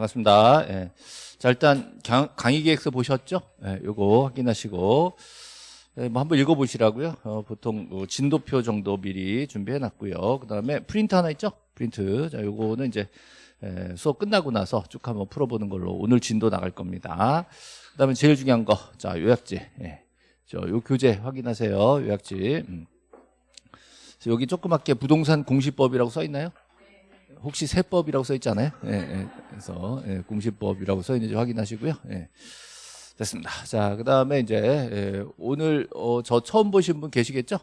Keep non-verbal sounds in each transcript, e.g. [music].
반갑습니다. 예. 자, 일단 강, 강의 계획서 보셨죠? 예, 요거 확인하시고 예, 뭐 한번 읽어보시라고요. 어, 보통 뭐 진도표 정도 미리 준비해놨고요. 그 다음에 프린트 하나 있죠? 프린트. 자, 요거는 이제 예, 수업 끝나고 나서 쭉 한번 풀어보는 걸로 오늘 진도 나갈 겁니다. 그 다음에 제일 중요한 거, 자 요약지. 예. 저 요 교재 확인하세요. 요약지. 음. 여기 조그맣게 부동산 공시법이라고 써 있나요? 혹시 세법이라고 써 있잖아요. 예, 예. 그래서 예, 공시법이라고 써 있는지 확인하시고요. 예. 됐습니다. 자, 그 다음에 이제 예, 오늘 어, 저 처음 보신 분 계시겠죠?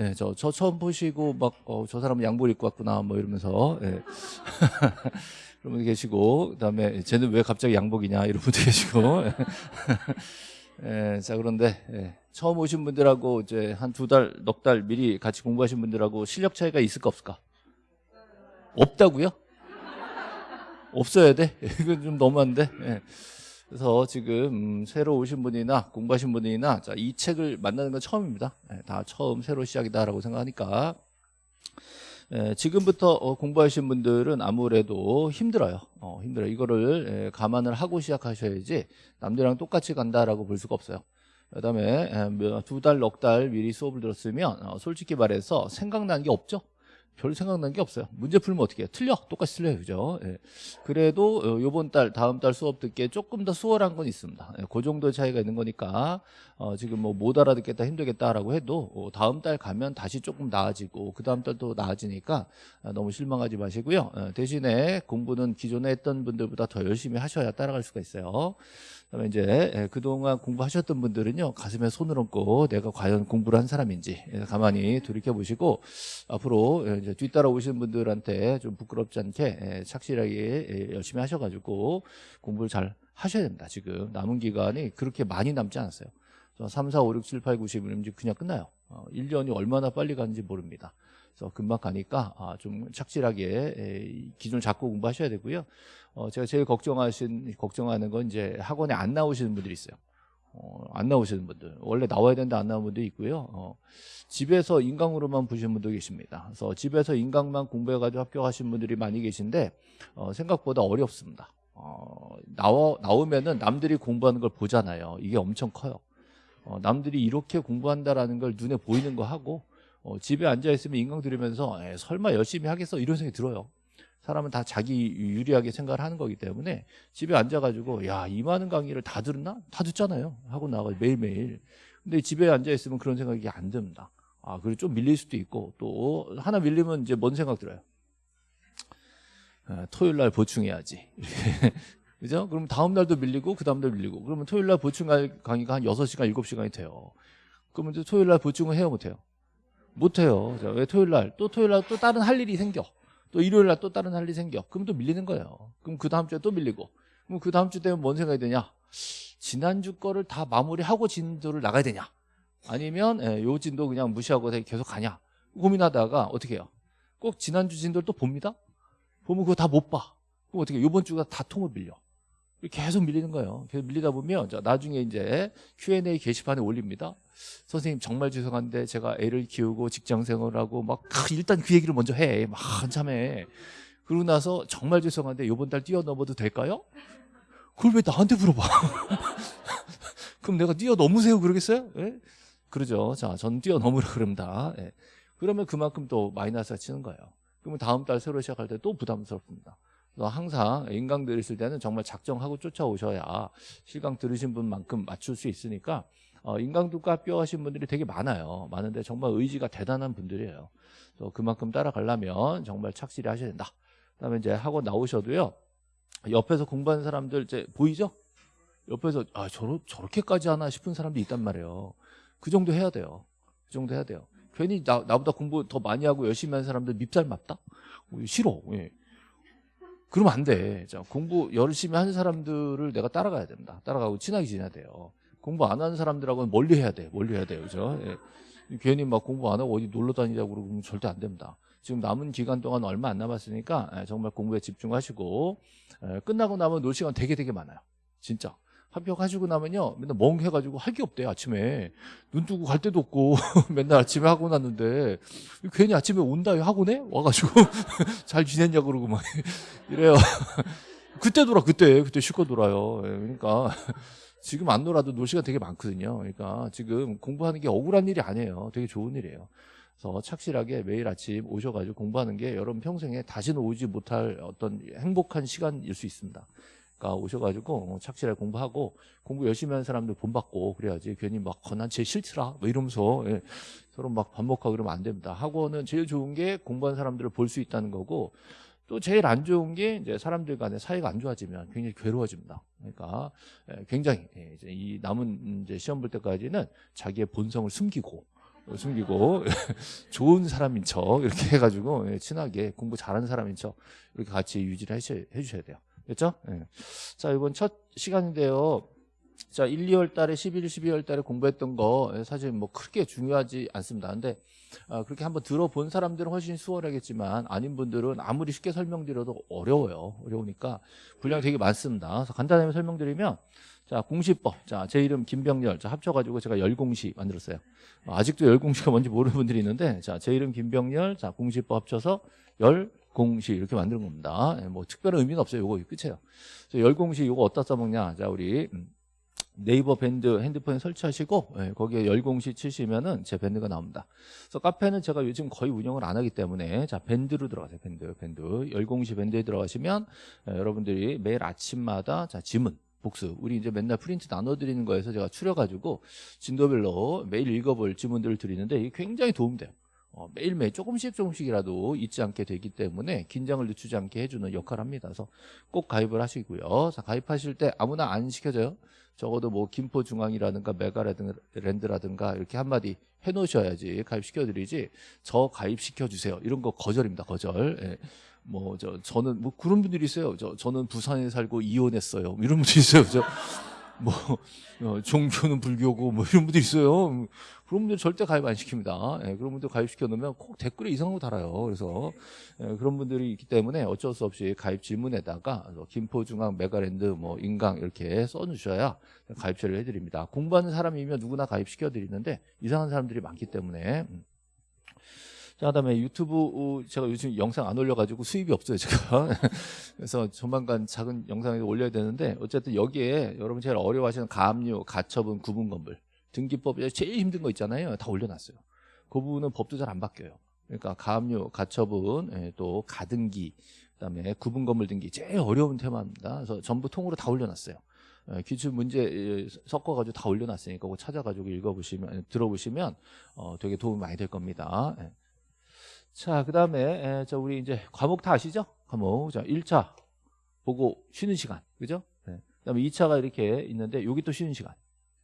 예, 저, 저 처음 보시고 막, 어, 저 사람은 양복 입고 왔구나, 뭐 이러면서, 예. [laughs] 그런 분 계시고, 그 다음에 쟤는 왜 갑자기 양복이냐, 이런 분도 계시고. [laughs] 예, 자, 그런데, 예, 처음 오신 분들하고 이제 한 두 달, 넉 달 미리 같이 공부하신 분들하고 실력 차이가 있을까 없을까? 없다고요? 없어야 돼? [laughs] 이건 좀 너무한데. 예. 그래서 지금 음, 새로 오신 분이나 공부하신 분이나 자, 이 책을 만나는 건 처음입니다. 예, 다 처음 새로 시작이다라고 생각하니까 예, 지금부터 어, 공부하신 분들은 아무래도 힘들어요. 어, 힘들어요. 이거를 예, 감안을 하고 시작하셔야지 남들이랑 똑같이 간다라고 볼 수가 없어요. 그다음에 예, 두 달, 넉 달 미리 수업을 들었으면 어, 솔직히 말해서 생각나는 게 없죠. 별 생각난 게 없어요. 문제 풀면 어떻게 해요? 틀려. 똑같이 틀려요. 그죠? 예. 그래도 어, 요번 달, 다음 달 수업 듣기에 조금 더 수월한 건 있습니다. 예. 그 정도의 차이가 있는 거니까 어, 지금 뭐 못 알아듣겠다 힘들겠다라고 해도 어, 다음 달 가면 다시 조금 나아지고 그 다음 달도 나아지니까 어, 너무 실망하지 마시고요. 어, 대신에 공부는 기존에 했던 분들보다 더 열심히 하셔야 따라갈 수가 있어요. 그다음에 이제 예, 그동안 공부하셨던 분들은요 가슴에 손을 얹고 내가 과연 공부를 한 사람인지 예, 가만히 돌이켜 보시고 앞으로 예, 이제 뒤따라 오시는 분들한테 좀 부끄럽지 않게 착실하게 열심히 하셔가지고 공부를 잘 하셔야 됩니다. 지금 남은 기간이 그렇게 많이 남지 않았어요. 3, 4, 5, 6, 7, 8, 9, 10은 그냥 끝나요. 1년이 어, 얼마나 빨리 가는지 모릅니다. 그래서 금방 가니까 아, 좀 착실하게 기준을 잡고 공부하셔야 되고요. 어, 제가 제일 걱정하신 걱정하는 건 이제 학원에 안 나오시는 분들이 있어요. 어, 안 나오시는 분들 원래 나와야 되는데 안 나오는 분도 있고요. 어, 집에서 인강으로만 보시는 분도 계십니다. 그래서 집에서 인강만 공부해가지고 합격하신 분들이 많이 계신데 어, 생각보다 어렵습니다. 어, 나와 나오면은 남들이 공부하는 걸 보잖아요. 이게 엄청 커요. 어, 남들이 이렇게 공부한다라는 걸 눈에 보이는 거 하고 어, 집에 앉아 있으면 인강 들으면서 에, 설마 열심히 하겠어 이런 생각이 들어요. 사람은 다 자기 유리하게 생각을 하는 거기 때문에 집에 앉아가지고 야이 많은 강의를 다 들었나? 다 듣잖아요. 하고 나가 매일매일. 근데 집에 앉아 있으면 그런 생각이 안 듭니다. 아 그리고 좀 밀릴 수도 있고 또 하나 밀리면 이제 뭔 생각 들어요? 아, 토요일 날 보충해야지. [laughs] 그죠? 그럼 다음 날도 밀리고 그 다음 날 밀리고 그러면 토요일 날 보충할 강의가 한 6시간 7시간이 돼요. 그러면 이제 토요일 날 보충을 해요 못 해요? 못 해요. 왜 토요일 날 또 토요일 날 또 다른 할 일이 생겨. 또 일요일 날 또 다른 할 일이 생겨. 그럼 또 밀리는 거예요. 그럼 그 다음 주에 또 밀리고. 그럼 그 다음 주 되면 뭔 생각이 드냐? 지난주 거를 다 마무리하고 진도를 나가야 되냐? 아니면 예, 요 진도 그냥 무시하고 계속 가냐? 고민하다가 어떻게 해요? 꼭 지난주 진도를 또 봅니다? 보면 그거 다 못 봐. 그럼 어떻게 해요? 요번 주가 다 통을 빌려. 계속 밀리는 거예요. 계속 밀리다 보면 나중에 이제 Q&A 게시판에 올립니다. 선생님 정말 죄송한데 제가 애를 키우고 직장 생활 하고 막 일단 그 얘기를 먼저 해. 막 한참 해. 그러고 나서 정말 죄송한데 이번 달 뛰어넘어도 될까요? 그걸 왜 나한테 물어봐? [laughs] 그럼 내가 뛰어넘으세요 그러겠어요? 예? 그러죠. 자, 전 뛰어넘으라 그럽니다. 예. 그러면 그만큼 또 마이너스가 치는 거예요. 그러면 다음 달 새로 시작할 때 또 부담스럽습니다. 항상 인강 들으실 때는 정말 작정하고 쫓아오셔야 실강 들으신 분만큼 맞출 수 있으니까 어, 인강도과 합격하신 분들이 되게 많아요. 많은데 정말 의지가 대단한 분들이에요. 그래서 그만큼 따라가려면 정말 착실히 하셔야 된다. 그다음에 이제 학원 나오셔도요. 옆에서 공부하는 사람들 이제 보이죠? 옆에서 아 저러, 저렇게까지 하나 싶은 사람도 있단 말이에요. 그 정도 해야 돼요. 그 정도 해야 돼요. 괜히 나, 나보다 공부 더 많이 하고 열심히 하는 사람들 밉살 맞다? 어, 싫어. 예. 그러면 안 돼. 자, 공부 열심히 하는 사람들을 내가 따라가야 된다. 따라가고 친하게 지내야 돼요. 공부 안 하는 사람들하고는 멀리 해야 돼. 멀리 해야 돼요. 그죠? 예. 괜히 막 공부 안 하고 어디 놀러 다니자고 그러면 절대 안 됩니다. 지금 남은 기간 동안 얼마 안 남았으니까 예, 정말 공부에 집중하시고 예, 끝나고 나면 놀 시간 되게 되게 많아요. 진짜. 합격하시고 나면요 맨날 멍해가지고 할 게 없대요 아침에 눈 뜨고 갈 데도 없고 [laughs] 맨날 아침에 하고 났는데 괜히 아침에 온다 학원에 와가지고 [laughs] 잘 지냈냐 그러고 막 [laughs] 이래요 그때 놀아 그때 그때 실컷 놀아요. 예, 그러니까 지금 안 놀아도 놀 시간 되게 많거든요. 그러니까 지금 공부하는 게 억울한 일이 아니에요. 되게 좋은 일이에요. 그래서 착실하게 매일 아침 오셔가지고 공부하는 게 여러분 평생에 다시는 오지 못할 어떤 행복한 시간일 수 있습니다. 그러니까 오셔가지고 착실하게 공부하고 공부 열심히 하는 사람들 본받고 그래야지 괜히 막난제 싫더라 뭐 이러면서 예, 서로 막 반복하고 그러면 안 됩니다. 학원은 제일 좋은 게 공부한 사람들을 볼 수 있다는 거고 또 제일 안 좋은 게 이제 사람들 간의 사이가 안 좋아지면 굉장히 괴로워집니다. 그러니까 예, 굉장히 예, 이제 이 남은 이제 시험 볼 때까지는 자기의 본성을 숨기고 숨기고 [laughs] 좋은 사람인 척 이렇게 해가지고 예, 친하게 공부 잘하는 사람인 척 이렇게 같이 유지를 해주셔야 돼요. 됐죠? 예. 자 이번 첫 시간인데요. 자 1, 2월 달에 11, 12월 달에 공부했던 거 예, 사실 뭐 크게 중요하지 않습니다. 근데 아, 그렇게 한번 들어본 사람들은 훨씬 수월하겠지만 아닌 분들은 아무리 쉽게 설명드려도 어려워요. 어려우니까 분량이 되게 많습니다. 그래서 간단하게 설명드리면 자 공시법 자 제 이름 김병열 자 합쳐가지고 제가 열공시 만들었어요 어, 아직도 열공시가 뭔지 모르는 분들이 있는데 자 제 이름 김병열 자 공시법 합쳐서 열 공시 이렇게 만드는 겁니다. 예, 뭐 특별한 의미는 없어요. 요거 끝이에요. 열공시 요거 어디다 써먹냐? 자 우리 음, 네이버 밴드 핸드폰에 설치하시고 예, 거기에 열공시 치시면은 제 밴드가 나옵니다. 그래서 카페는 제가 요즘 거의 운영을 안 하기 때문에 자 밴드로 들어가세요. 밴드 밴드. 열공시 밴드에 들어가시면 예, 여러분들이 매일 아침마다 자 지문 복수 우리 이제 맨날 프린트 나눠드리는 거에서 제가 추려가지고 진도별로 매일 읽어볼 지문들을 드리는데 이게 굉장히 도움돼요 어, 매일매일 조금씩 조금씩이라도 잊지 않게 되기 때문에 긴장을 늦추지 않게 해주는 역할을 합니다 그래서 꼭 가입을 하시고요 자, 가입하실 때 아무나 안 시켜져요 적어도 뭐 김포중앙이라든가 메가랜드라든가 이렇게 한마디 해놓으셔야지 가입시켜드리지 저 가입시켜주세요 이런 거 거절입니다 거절 예. 뭐 저 저는 뭐 그런 분들이 있어요. 저 저는 부산에 살고 이혼했어요. 뭐 이런 분들이 있어요. 저 뭐 어, 종교는 불교고 뭐 이런 분들이 있어요. 그런 분들 절대 가입 안 시킵니다. 예, 그런 분들 가입시켜 놓으면 꼭 댓글에 이상한 거 달아요. 그래서 예, 그런 분들이 있기 때문에 어쩔 수 없이 가입 질문에다가 김포중앙 메가랜드 뭐 인강 이렇게 써주셔야 가입 처리를 해드립니다. 공부하는 사람이면 누구나 가입시켜 드리는데 이상한 사람들이 많기 때문에 음. 자, 그다음에 유튜브 어, 제가 요즘 영상 안 올려가지고 수입이 없어요 제가. [laughs] 그래서 조만간 작은 영상을 올려야 되는데 어쨌든 여기에 여러분 제일 어려워하시는 가압류, 가처분, 구분건물 등기법에 제일 힘든 거 있잖아요. 다 올려놨어요. 그 부분은 법도 잘 안 바뀌어요. 그러니까 가압류, 가처분, 예, 또 가등기 그다음에 구분건물 등기 제일 어려운 테마입니다. 그래서 전부 통으로 다 올려놨어요. 예, 기출 문제 예, 섞어가지고 다 올려놨으니까 그거 찾아가지고 읽어보시면 들어보시면 어, 되게 도움이 많이 될 겁니다. 자, 그 다음에, 저, 우리 이제 과목 다 아시죠? 과목. 자, 1차 보고 쉬는 시간. 그죠? 네. 그 다음에 2차가 이렇게 있는데, 여기 또 쉬는 시간.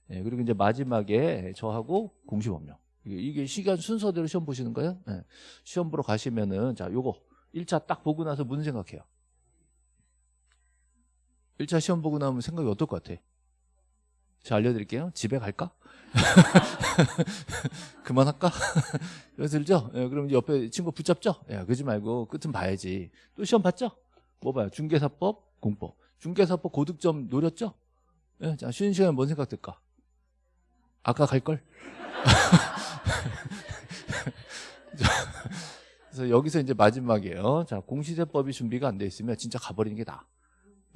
네, 그리고 이제 마지막에 저하고 공시 법령. 이게 시간 순서대로 시험 보시는 거예요? 네. 시험 보러 가시면은, 자, 요거. 1차 딱 보고 나서 무슨 생각해요? 1차 시험 보고 나면 생각이 어떨 것 같아? 제가 알려드릴게요. 집에 갈까? [laughs] 그만할까? [laughs] 그래서 들죠? 예, 그럼 옆에 친구 붙잡죠? 야, 예, 그러지 말고 끝은 봐야지. 또 시험 봤죠? 뭐 봐요? 중개사법, 공법. 중개사법 고득점 노렸죠? 예, 자, 쉬는 시간에 뭔 생각 들까? 아까 갈걸? [laughs] 그래서 여기서 이제 마지막이에요. 자, 공시세법이 준비가 안 돼 있으면 진짜 가버리는 게 나아.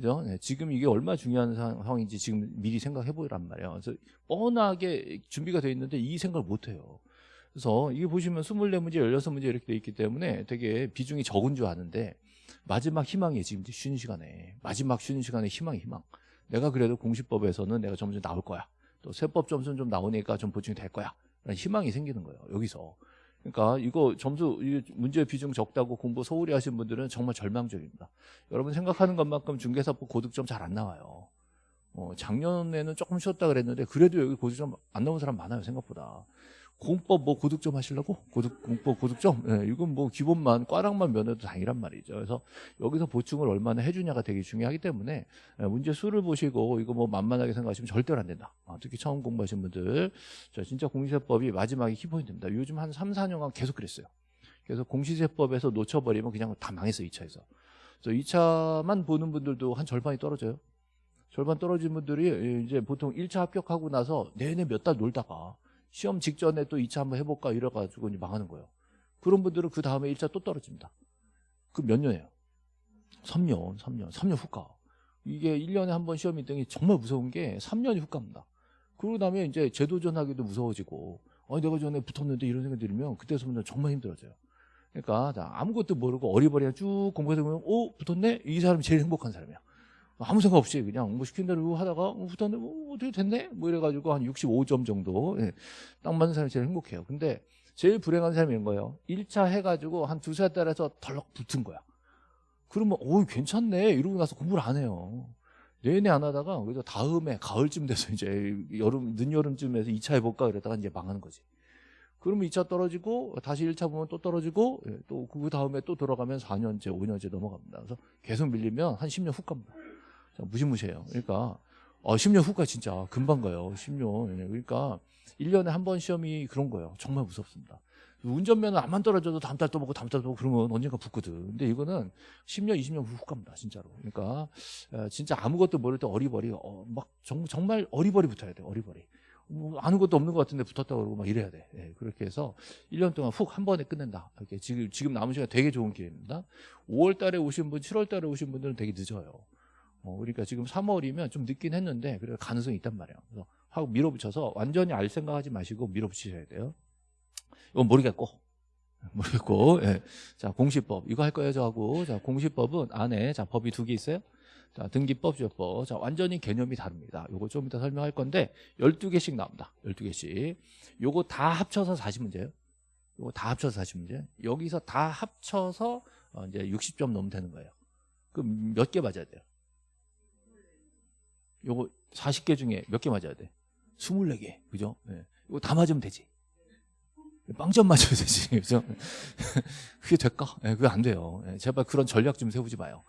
그죠? 네, 지금 이게 얼마나 중요한 상황인지 지금 미리 생각해 보란 말이에요. 그래서 뻔하게 준비가 돼 있는데 이 생각을 못 해요. 그래서 이게 보시면 24문제, 16문제 이렇게 돼 있기 때문에 되게 비중이 적은 줄 아는데 마지막 희망이 지금 쉬는 시간에 마지막 쉬는 시간에 희망이 희망. 내가 그래도 공시법에서는 내가 점점 나올 거야. 또 세법 점수는 좀 나오니까 좀 보충이 될 거야. 라는 희망이 생기는 거예요. 여기서. 그러니까 이거 점수 문제 비중 적다고 공부 소홀히 하신 분들은 정말 절망적입니다. 여러분 생각하는 것만큼 중개사법 고득점 잘 안 나와요. 어, 작년에는 조금 쉬었다 그랬는데 그래도 여기 고득점 안 나온 사람 많아요 생각보다. 공법 뭐 고득점 하시려고? 고득, 공법 고득점? 예, 이건 뭐 기본만, 꽈락만 면해도 당이란 말이죠. 그래서 여기서 보충을 얼마나 해주냐가 되게 중요하기 때문에 예, 문제 수를 보시고 이거 뭐 만만하게 생각하시면 절대로 안 된다. 아, 특히 처음 공부하신 분들. 자, 진짜 공시세법이 마지막에 키포인트입니다. 요즘 한 3, 4년간 계속 그랬어요. 그래서 공시세법에서 놓쳐버리면 그냥 다 망했어요, 2차에서. 그래서 2차만 보는 분들도 한 절반이 떨어져요. 절반 떨어진 분들이 이제 보통 1차 합격하고 나서 내내 몇 달 놀다가 시험 직전에 또 2차 한번 해볼까 이래가지고 이제 망하는 거예요. 그런 분들은 그 다음에 1차 또 떨어집니다. 그 몇 년이에요? 3년, 3년, 3년 후가. 이게 1년에 한 번 시험이 있더니 정말 무서운 게 3년이 훅 갑니다. 그러고 나면 이제 재도전하기도 무서워지고 아 내가 전에 붙었는데 이런 생각이 들면 그때서부터 정말 힘들어져요. 그러니까 자, 아무것도 모르고 어리버리하게 쭉 공부해서 보면 오 붙었네 이 사람이 제일 행복한 사람이야. 아무 생각 없이 그냥 뭐 시킨 대로 하다가 어, 붙었네 뭐 어떻게 됐네 뭐 이래가지고 한 65점 정도 예, 딱 맞는 사람이 제일 행복해요. 근데 제일 불행한 사람이 이런 거예요. 1차 해가지고 한 두세 달에서 덜럭 붙은 거야. 그러면 오 괜찮네 이러고 나서 공부를 안 해요. 내내 안 하다가 그래서 다음에 가을쯤 돼서 이제 여름 늦여름쯤에서 2차 해볼까 그러다가 이제 망하는 거지. 그러면 2차 떨어지고 다시 1차 보면 또 떨어지고 예, 또그 다음에 또 돌아가면 4년째 5년째 넘어갑니다. 그래서 계속 밀리면 한 10년 훅 갑니다. 자, 무시무시해요. 그러니까 어, 10년 후가 진짜 금방 가요. 10년. 예, 그러니까 1년에 한 번 시험이 그런 거예요. 정말 무섭습니다. 운전면허 안만 떨어져도 다음 달 또 보고 다음 달 또 보고 그러면 언젠가 붙거든. 근데 이거는 10년, 20년 후 갑니다. 진짜로. 그러니까 에, 진짜 아무것도 모를 때 어리버리 어, 막 정, 정말 어리버리 붙어야 돼. 어리버리. 뭐 아는 것도 없는 것 같은데 붙었다 그러고 막 이래야 돼. 예, 그렇게 해서 1년 동안 훅 한 번에 끝낸다. 이렇게 지금 지금 남은 시간 되게 좋은 기회입니다. 5월 달에 오신 분, 7월 달에 오신 분들은 되게 늦어요. 어, 그러니까 지금 3월이면 좀 늦긴 했는데 그래 가능성이 있단 말이에요. 그래서 하고 밀어붙여서 완전히 알 생각하지 마시고 밀어붙이셔야 돼요. 이건 모르겠고 모르겠고 예. 자 공시법 이거 할 거예요 저하고 자 공시법은 안에 자 법이 두 개 있어요. 자 등기법 주요법 자 완전히 개념이 다릅니다. 요거 좀 이따 설명할 건데 12개씩 나옵니다. 12개씩 요거 다 합쳐서 40문제예요. 요거 다 합쳐서 40문제 여기서 다 합쳐서 어, 이제 60점 넘으면 되는 거예요. 그럼 몇 개 맞아야 돼요? 요거 40개 중에 몇 개 맞아야 돼? 24개. 그죠? 예. 이거 다 맞으면 되지. 빵점 맞아야 되지. [laughs] 그죠? 그게 될까? 예, 그게 안 돼요. 예, 제발 그런 전략 좀 세우지 마요.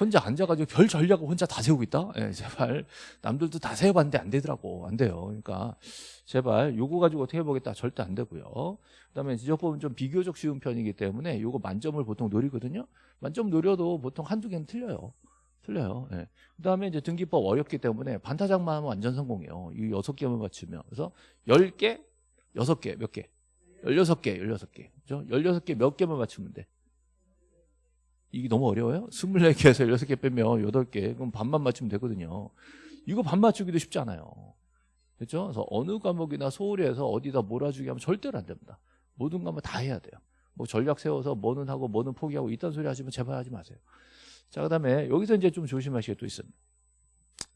혼자 앉아가지고 별 전략을 혼자 다 세우고 있다? 예, 제발. 남들도 다 세워봤는데 안 되더라고. 안 돼요. 그러니까 제발 요거 가지고 어떻게 해보겠다. 절대 안 되고요. 그 다음에 지적법은 좀 비교적 쉬운 편이기 때문에 요거 만점을 보통 노리거든요. 만점 노려도 보통 한두 개는 틀려요. 틀려요. 예. 그 다음에 이제 등기법 어렵기 때문에 반타작만 하면 완전 성공이에요. 이 여섯 개만 맞추면. 그래서 열 개, 여섯 개, 몇 개? 열여섯 개, 열여섯 개. 그죠? 열여섯 개몇 개만 맞추면 돼? 이게 너무 어려워요? 스물네 개에서 열여섯 개 빼면 여덟 개. 그럼 반만 맞추면 되거든요. 이거 반 맞추기도 쉽지 않아요. 그렇죠? 그래서 어느 과목이나 소홀히 해서 어디다 몰아주기 하면 절대로 안 됩니다. 모든 과목 다 해야 돼요. 뭐 전략 세워서 뭐는 하고 뭐는 포기하고 이딴 소리 하시면 제발 하지 마세요. 자, 그 다음에 여기서 이제 좀 조심하시게 또 있습니다.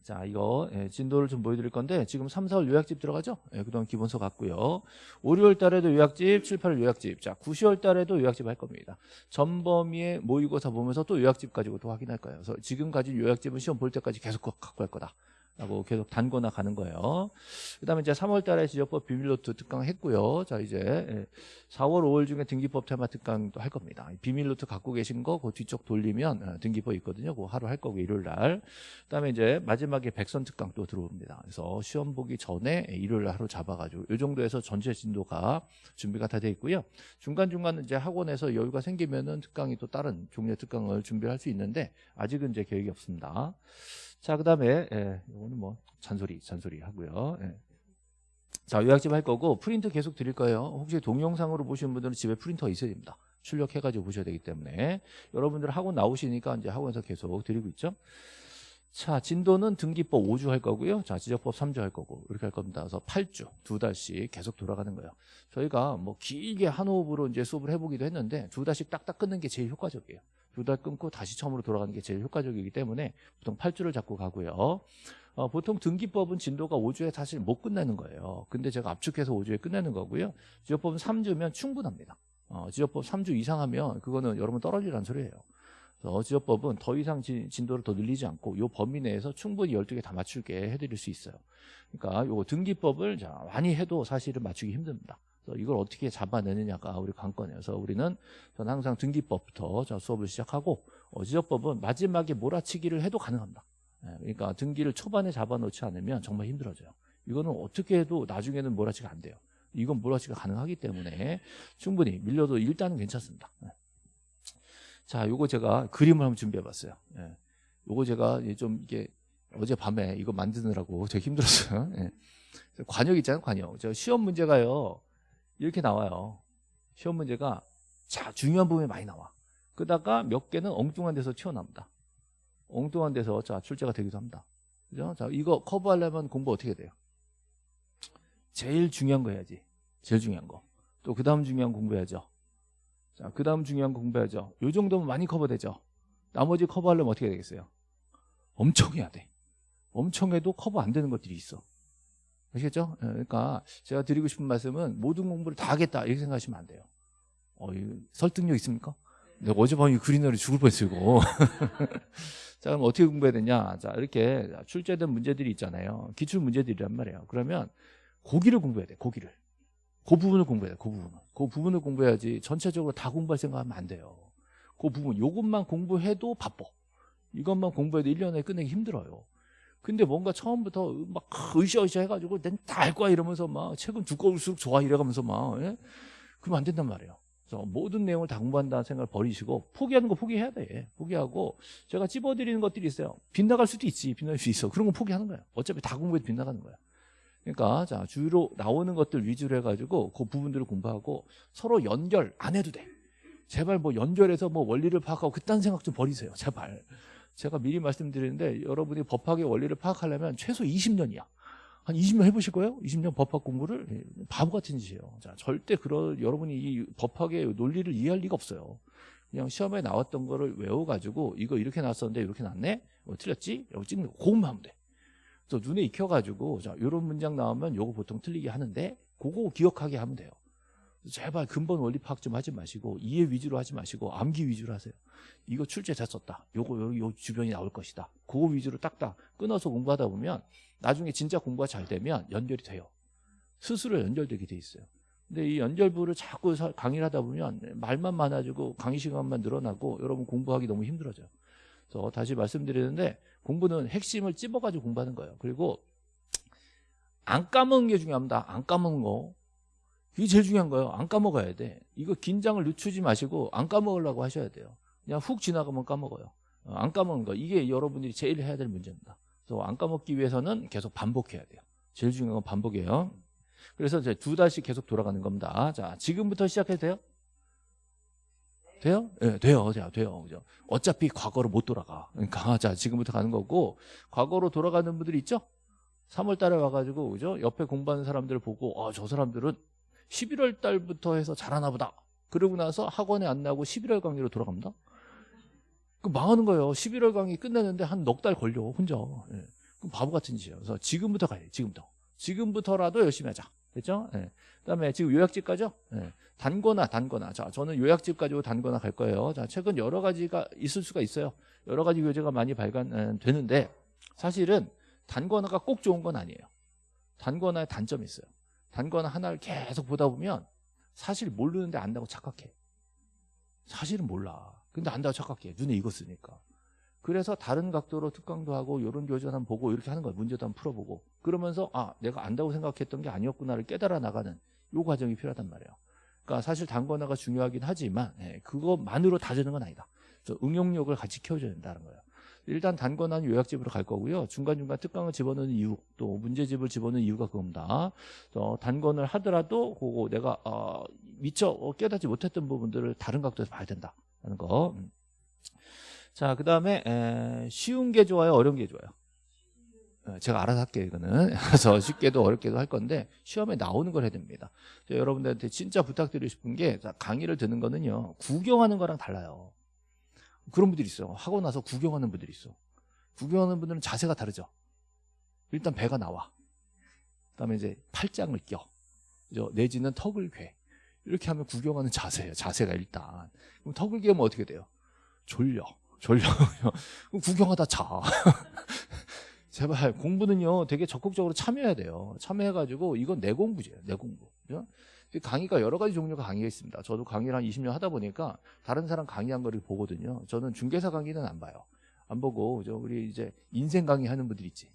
자, 이거 예, 진도를 좀 보여드릴 건데 지금 3, 4월 요약집 들어가죠? 예, 그동안 기본서 갔고요. 5, 6월 달에도 요약집, 7, 8월 요약집. 자, 9, 10월 달에도 요약집 할 겁니다. 전범위의 모의고사 보면서 또 요약집 가지고 또 확인할 거예요. 그래서 지금 가진 요약집은 시험 볼 때까지 계속 갖고 갈 거다. 라고 계속 단거나 가는 거예요. 그 다음에 이제 3월 달에 지적법 비밀노트 특강 했고요. 자, 이제 4월, 5월 중에 등기법 테마 특강도 할 겁니다. 비밀노트 갖고 계신 거, 그 뒤쪽 돌리면 어, 등기법 있거든요. 그거 하루 할 거고, 일요일 날. 그 다음에 이제 마지막에 백선 특강 또 들어옵니다. 그래서 시험 보기 전에 일요일 날 하루 잡아가지고, 이 정도에서 전체 진도가 준비가 다 돼 있고요. 중간중간 이제 학원에서 여유가 생기면은 특강이 또 다른 종류의 특강을 준비할 수 있는데, 아직은 이제 계획이 없습니다. 자, 그 다음에, 예, 이거는 뭐, 잔소리, 잔소리 하고요. 예. 자, 요약집 할 거고, 프린트 계속 드릴 거예요. 혹시 동영상으로 보시는 분들은 집에 프린터가 있어야 됩니다. 출력해가지고 보셔야 되기 때문에. 여러분들 학원 나오시니까 이제 학원에서 계속 드리고 있죠. 자, 진도는 등기법 5주 할 거고요. 자, 지적법 3주 할 거고, 이렇게 할 겁니다. 그래서 8주, 두 달씩 계속 돌아가는 거예요. 저희가 뭐 길게 한 호흡으로 이제 수업을 해보기도 했는데, 두 달씩 딱딱 끊는 게 제일 효과적이에요. 두달 끊고 다시 처음으로 돌아가는 게 제일 효과적이기 때문에 보통 8주를 잡고 가고요. 어, 보통 등기법은 진도가 5주에 사실 못 끝내는 거예요. 근데 제가 압축해서 5주에 끝내는 거고요. 지적법은 3주면 충분합니다. 어, 지적법 3주 이상 하면 그거는 여러분 떨어지라는 소리예요. 지적법은 더 이상 진, 진도를 더 늘리지 않고 요 범위 내에서 충분히 12개 다 맞출게 해드릴 수 있어요. 그러니까 요 등기법을 자, 많이 해도 사실은 맞추기 힘듭니다. 이걸 어떻게 잡아내느냐가 우리 관건이에요. 그래서 우리는 저는 항상 등기법부터 자, 수업을 시작하고 어, 지적법은 마지막에 몰아치기를 해도 가능합니다. 예, 그러니까 등기를 초반에 잡아놓지 않으면 정말 힘들어져요. 이거는 어떻게 해도 나중에는 몰아치기가 안 돼요. 이건 몰아치기가 가능하기 때문에 충분히 밀려도 일단은 괜찮습니다. 예. 자, 요거 제가 그림을 한번 준비해 봤어요. 예. 요거 제가 좀 이게 어제 밤에 이거 만드느라고 되게 힘들었어요. 예. 관역 있잖아요, 관역. 저 시험 문제가요. 이렇게 나와요. 시험 문제가 자, 중요한 부분이 많이 나와. 그러다가 몇 개는 엉뚱한 데서 튀어나옵니다. 엉뚱한 데서 자 출제가 되기도 합니다. 그죠? 자 이거 커버하려면 공부 어떻게 돼요? 제일 중요한 거 해야지. 제일 중요한 거. 또 그 다음 중요한 거 공부해야죠. 자, 그 다음 중요한 거 공부해야죠. 요 정도면 많이 커버되죠. 나머지 커버하려면 어떻게 되겠어요? 엄청 해야 돼. 엄청 해도 커버 안 되는 것들이 있어. 아시겠죠? 예, 그러니까 제가 드리고 싶은 말씀은 모든 공부를 다 하겠다 이렇게 생각하시면 안 돼요. 어, 설득력 있습니까? 내가 어젯밤에 그린너를 죽을 뻔했어요. [laughs] 자, 그럼 어떻게 공부해야 되냐? 자, 이렇게 출제된 문제들이 있잖아요. 기출 문제들이란 말이에요. 그러면 고기를 공부해야 돼, 고기를. 그 부분을 공부해야 돼, 그 부분을. 그 부분을 공부해야지 전체적으로 다 공부할 생각하면 안 돼요. 그 부분, 요것만 공부해도 바빠. 이것만 공부해도 1년에 끝내기 힘들어요. 근데 뭔가 처음부터 막 으쌰으쌰 해가지고 난다알 거야 이러면서 막 책은 두꺼울수록 좋아 이래가면서 막 예? 그러면 안 된단 말이에요. 그래서 모든 내용을 다 공부한다는 생각을 버리시고 포기하는 거 포기해야 돼. 포기하고 제가 찝어드리는 것들이 있어요. 빗나갈 수도 있지. 빗나갈 수 있어. 그런 거 포기하는 거야. 어차피 다 공부해도 빗나가는 거야. 그러니까 자 주로 나오는 것들 위주로 해가지고 그 부분들을 공부하고 서로 연결 안 해도 돼. 제발 뭐 연결해서 뭐 원리를 파악하고 그딴 생각 좀 버리세요. 제발. 제가 미리 말씀드리는데 여러분이 법학의 원리를 파악하려면 최소 20년이야. 한 20년 해보실 거예요? 20년 법학 공부를 예, 바보 같은 짓이에요. 자, 절대 그런 여러분이 이 법학의 논리를 이해할 리가 없어요. 그냥 시험에 나왔던 거를 외워가지고 이거 이렇게 나왔었는데 이렇게 나왔네? 어, 틀렸지? 이러고 찍는 거 그것만 하면 돼. 그래서 눈에 익혀가지고 자, 이런 문장 나오면 요거 보통 틀리게 하는데 그거 기억하게 하면 돼요. 제발 근본 원리 파악 좀 하지 마시고 이해 위주로 하지 마시고 암기 위주로 하세요. 이거 출제 됐었다. 요거 여기 요 주변이 나올 것이다. 그거 위주로 딱딱 끊어서 공부하다 보면 나중에 진짜 공부가 잘 되면 연결이 돼요. 스스로 연결되게 돼 있어요. 근데 이 연결부를 자꾸 사- 강의를 하다 보면 말만 많아지고 강의 시간만 늘어나고 여러분 공부하기 너무 힘들어져요. 그래서 다시 말씀드리는데 공부는 핵심을 찝어가지고 공부하는 거예요. 그리고 안 까먹는 게 중요합니다. 안 까먹는 거. 이게 제일 중요한 거예요. 안 까먹어야 돼. 이거 긴장을 늦추지 마시고 안 까먹으려고 하셔야 돼요. 그냥 훅 지나가면 까먹어요. 어, 안 까먹는 거. 이게 여러분들이 제일 해야 될 문제입니다. 그래서 안 까먹기 위해서는 계속 반복해야 돼요. 제일 중요한 건 반복이에요. 그래서 이제 두 달씩 계속 돌아가는 겁니다. 자, 지금부터 시작해도 돼요? 돼요? 예, 네, 돼요. 돼요. 돼요. 그죠? 어차피 과거로 못 돌아가. 그러니까 [laughs] 자, 지금부터 가는 거고 과거로 돌아가는 분들이 있죠? 3월 달에 와 가지고 그죠? 옆에 공부하는 사람들을 보고 아, 저 사람들은 11월 달부터 해서 잘하나 보다. 그러고 나서 학원에 안 나고 11월 강의로 돌아갑니다. 그 망하는 거예요. 11월 강의 끝내는데 한 넉 달 걸려 혼자. 예. 그럼 바보 같은 짓이에요. 그래서 지금부터 가야 돼. 지금부터. 지금부터라도 열심히 하자. 됐죠? 예. 그다음에 지금 요약집 가죠? 예. 단거나 단거나. 자, 저는 요약집 가지고 단거나 갈 거예요. 자, 최근 여러 가지가 있을 수가 있어요. 여러 가지 교재가 많이 발간되는데 사실은 단거나가 꼭 좋은 건 아니에요. 단거나의 단점이 있어요. 단거나 하나를 계속 보다 보면 사실 모르는데 안다고 착각해. 사실은 몰라. 근데 안다고 착각해. 눈에 익었으니까. 그래서 다른 각도로 특강도 하고 이런 교재 한번 보고 이렇게 하는 거예요. 문제도 한번 풀어보고. 그러면서 아 내가 안다고 생각했던 게 아니었구나를 깨달아 나가는 요 과정이 필요하단 말이에요. 그러니까 사실 단거나가 중요하긴 하지만 예, 그것만으로 다 되는 건 아니다. 응용력을 같이 키워줘야 된다는 거예요. 일단 단거나는 요약집으로 갈 거고요. 중간중간 특강을 집어넣는 이유, 또 문제집을 집어넣는 이유가 그겁니다. 또 단건을 하더라도 그거 내가 어, 미처 깨닫지 못했던 부분들을 다른 각도에서 봐야 된다는 거. 음. 자, 그 다음에 쉬운 게 좋아요, 어려운 게 좋아요? 예, 제가 알아서 할게요, 이거는. [laughs] 그래서 쉽게도 어렵게도 할 건데 시험에 나오는 걸 해야 됩니다. 여러분들한테 진짜 부탁드리고 싶은 게 자, 강의를 듣는 거는요. 구경하는 거랑 달라요. 그런 분들이 있어요. 하고 나서 구경하는 분들이 있어. 구경하는 분들은 자세가 다르죠. 일단 배가 나와. 그다음에 이제 팔짱을 껴. 내지는 턱을 괴. 이렇게 하면 구경하는 자세예요. 자세가 일단. 그럼 턱을 괴면 어떻게 돼요? 졸려. 졸려. [laughs] 그럼 구경하다 자. [laughs] 제발 공부는요 되게 적극적으로 참여해야 돼요. 참여해가지고 이건 내 공부죠. 내 공부. 그죠? 강의가 여러 가지 종류가 강의가 있습니다. 저도 강의를 한 20년 하다 보니까 다른 사람 강의한 거를 보거든요. 저는 중개사 강의는 안 봐요. 안 보고 저 우리 이제 인생 강의 하는 분들 있지.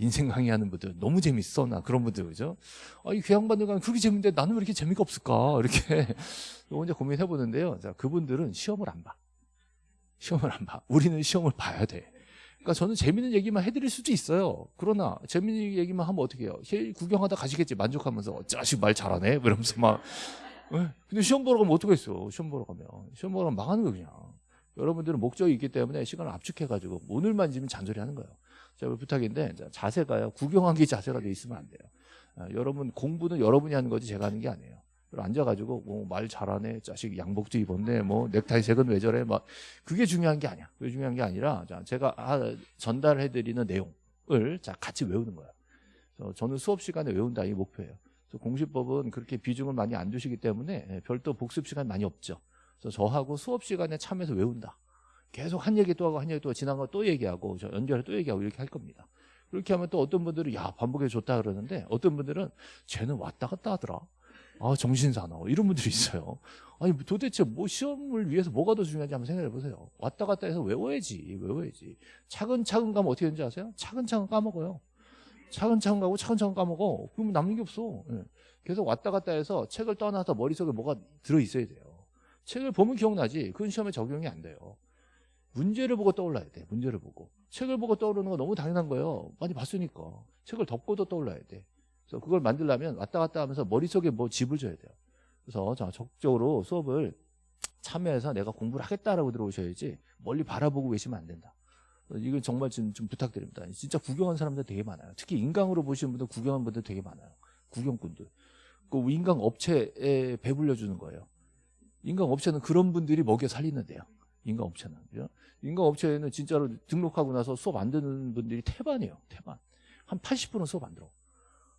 인생 강의 하는 분들 너무 재밌어 나 그런 분들 그죠? 아이 교양받는 강의 그렇게 재밌는데 나는 왜 이렇게 재미가 없을까 이렇게 [laughs] 혼자 고민해 보는데요. 자 그분들은 시험을 안 봐. 시험을 안 봐. 우리는 시험을 봐야 돼. 그러니까 저는 재밌는 얘기만 해드릴 수도 있어요. 그러나 재밌는 얘기만 하면 어떻게 해요? 구경하다 가시겠지 만족하면서 자식 말 잘하네 이러면서 막. 에? 근데 시험 보러 가면 했어? 시험 보러 가면 시험 보러 가면 망하는 거 그냥. 여러분들은 목적이 있기 때문에 시간을 압축해가지고 오늘만 지면 잔소리 하는 거예요. 자, 부탁인데 자, 자세가요. 구경하기 자세가 돼 있으면 안 돼요. 아, 여러분 공부는 여러분이 하는 거지 제가 하는 게 아니에요. 앉아가지고 뭐 말 잘하네, 자식 양복도 입었네, 뭐 넥타이 색은 왜 저래, 막 그게 중요한 게 아니야. 그게 중요한 게 아니라 자, 제가 아, 전달해드리는 내용을 자 같이 외우는 거야. 저는 수업 시간에 외운다 이 목표예요. 공시법은 그렇게 비중을 많이 안 두시기 때문에 예, 별도 복습 시간 많이 없죠. 그래서 저하고 수업 시간에 참여해서 외운다. 계속 한 얘기 또 하고 한 얘기 또 지난 거 또 얘기하고 저 연결해 또 얘기하고 이렇게 할 겁니다. 그렇게 하면 또 어떤 분들은 야 반복해 좋다 그러는데 어떤 분들은 쟤는 왔다 갔다 하더라. 아 정신 사나워 이런 분들이 있어요. 아니 도대체 뭐 시험을 위해서 뭐가 더 중요한지 한번 생각해 보세요. 왔다 갔다 해서 외워야지 외워야지. 차근차근 가면 어떻게 되는지 아세요? 차근차근 까먹어요. 차근차근 가고 차근차근 까먹어. 그러면 남는 게 없어. 예. 계속 왔다 갔다 해서 책을 떠나서 머릿속에 뭐가 들어있어야 돼요. 책을 보면 기억나지. 그건 시험에 적용이 안 돼요. 문제를 보고 떠올라야 돼. 문제를 보고. 책을 보고 떠오르는 거 너무 당연한 거예요. 많이 봤으니까. 책을 덮고도 떠올라야 돼. 그래서 그걸 만들려면 왔다 갔다 하면서 머릿속에 뭐 집을 줘야 돼요. 그래서 자, 적극적으로 수업을 참여해서 내가 공부를 하겠다라고 들어오셔야지 멀리 바라보고 계시면 안 된다. 이건 정말 좀, 좀 부탁드립니다. 진짜 구경한 사람들 되게 많아요. 특히 인강으로 보시는 분들 구경한 분들 되게 많아요. 구경꾼들. 그 인강 업체에 배불려 주는 거예요. 인강 업체는 그런 분들이 먹여 살리는데요. 인강 업체는. 그죠? 인강 업체에는 진짜로 등록하고 나서 수업 안 듣는 분들이 태반이에요. 태반. 한 80%는 수업 안 들어.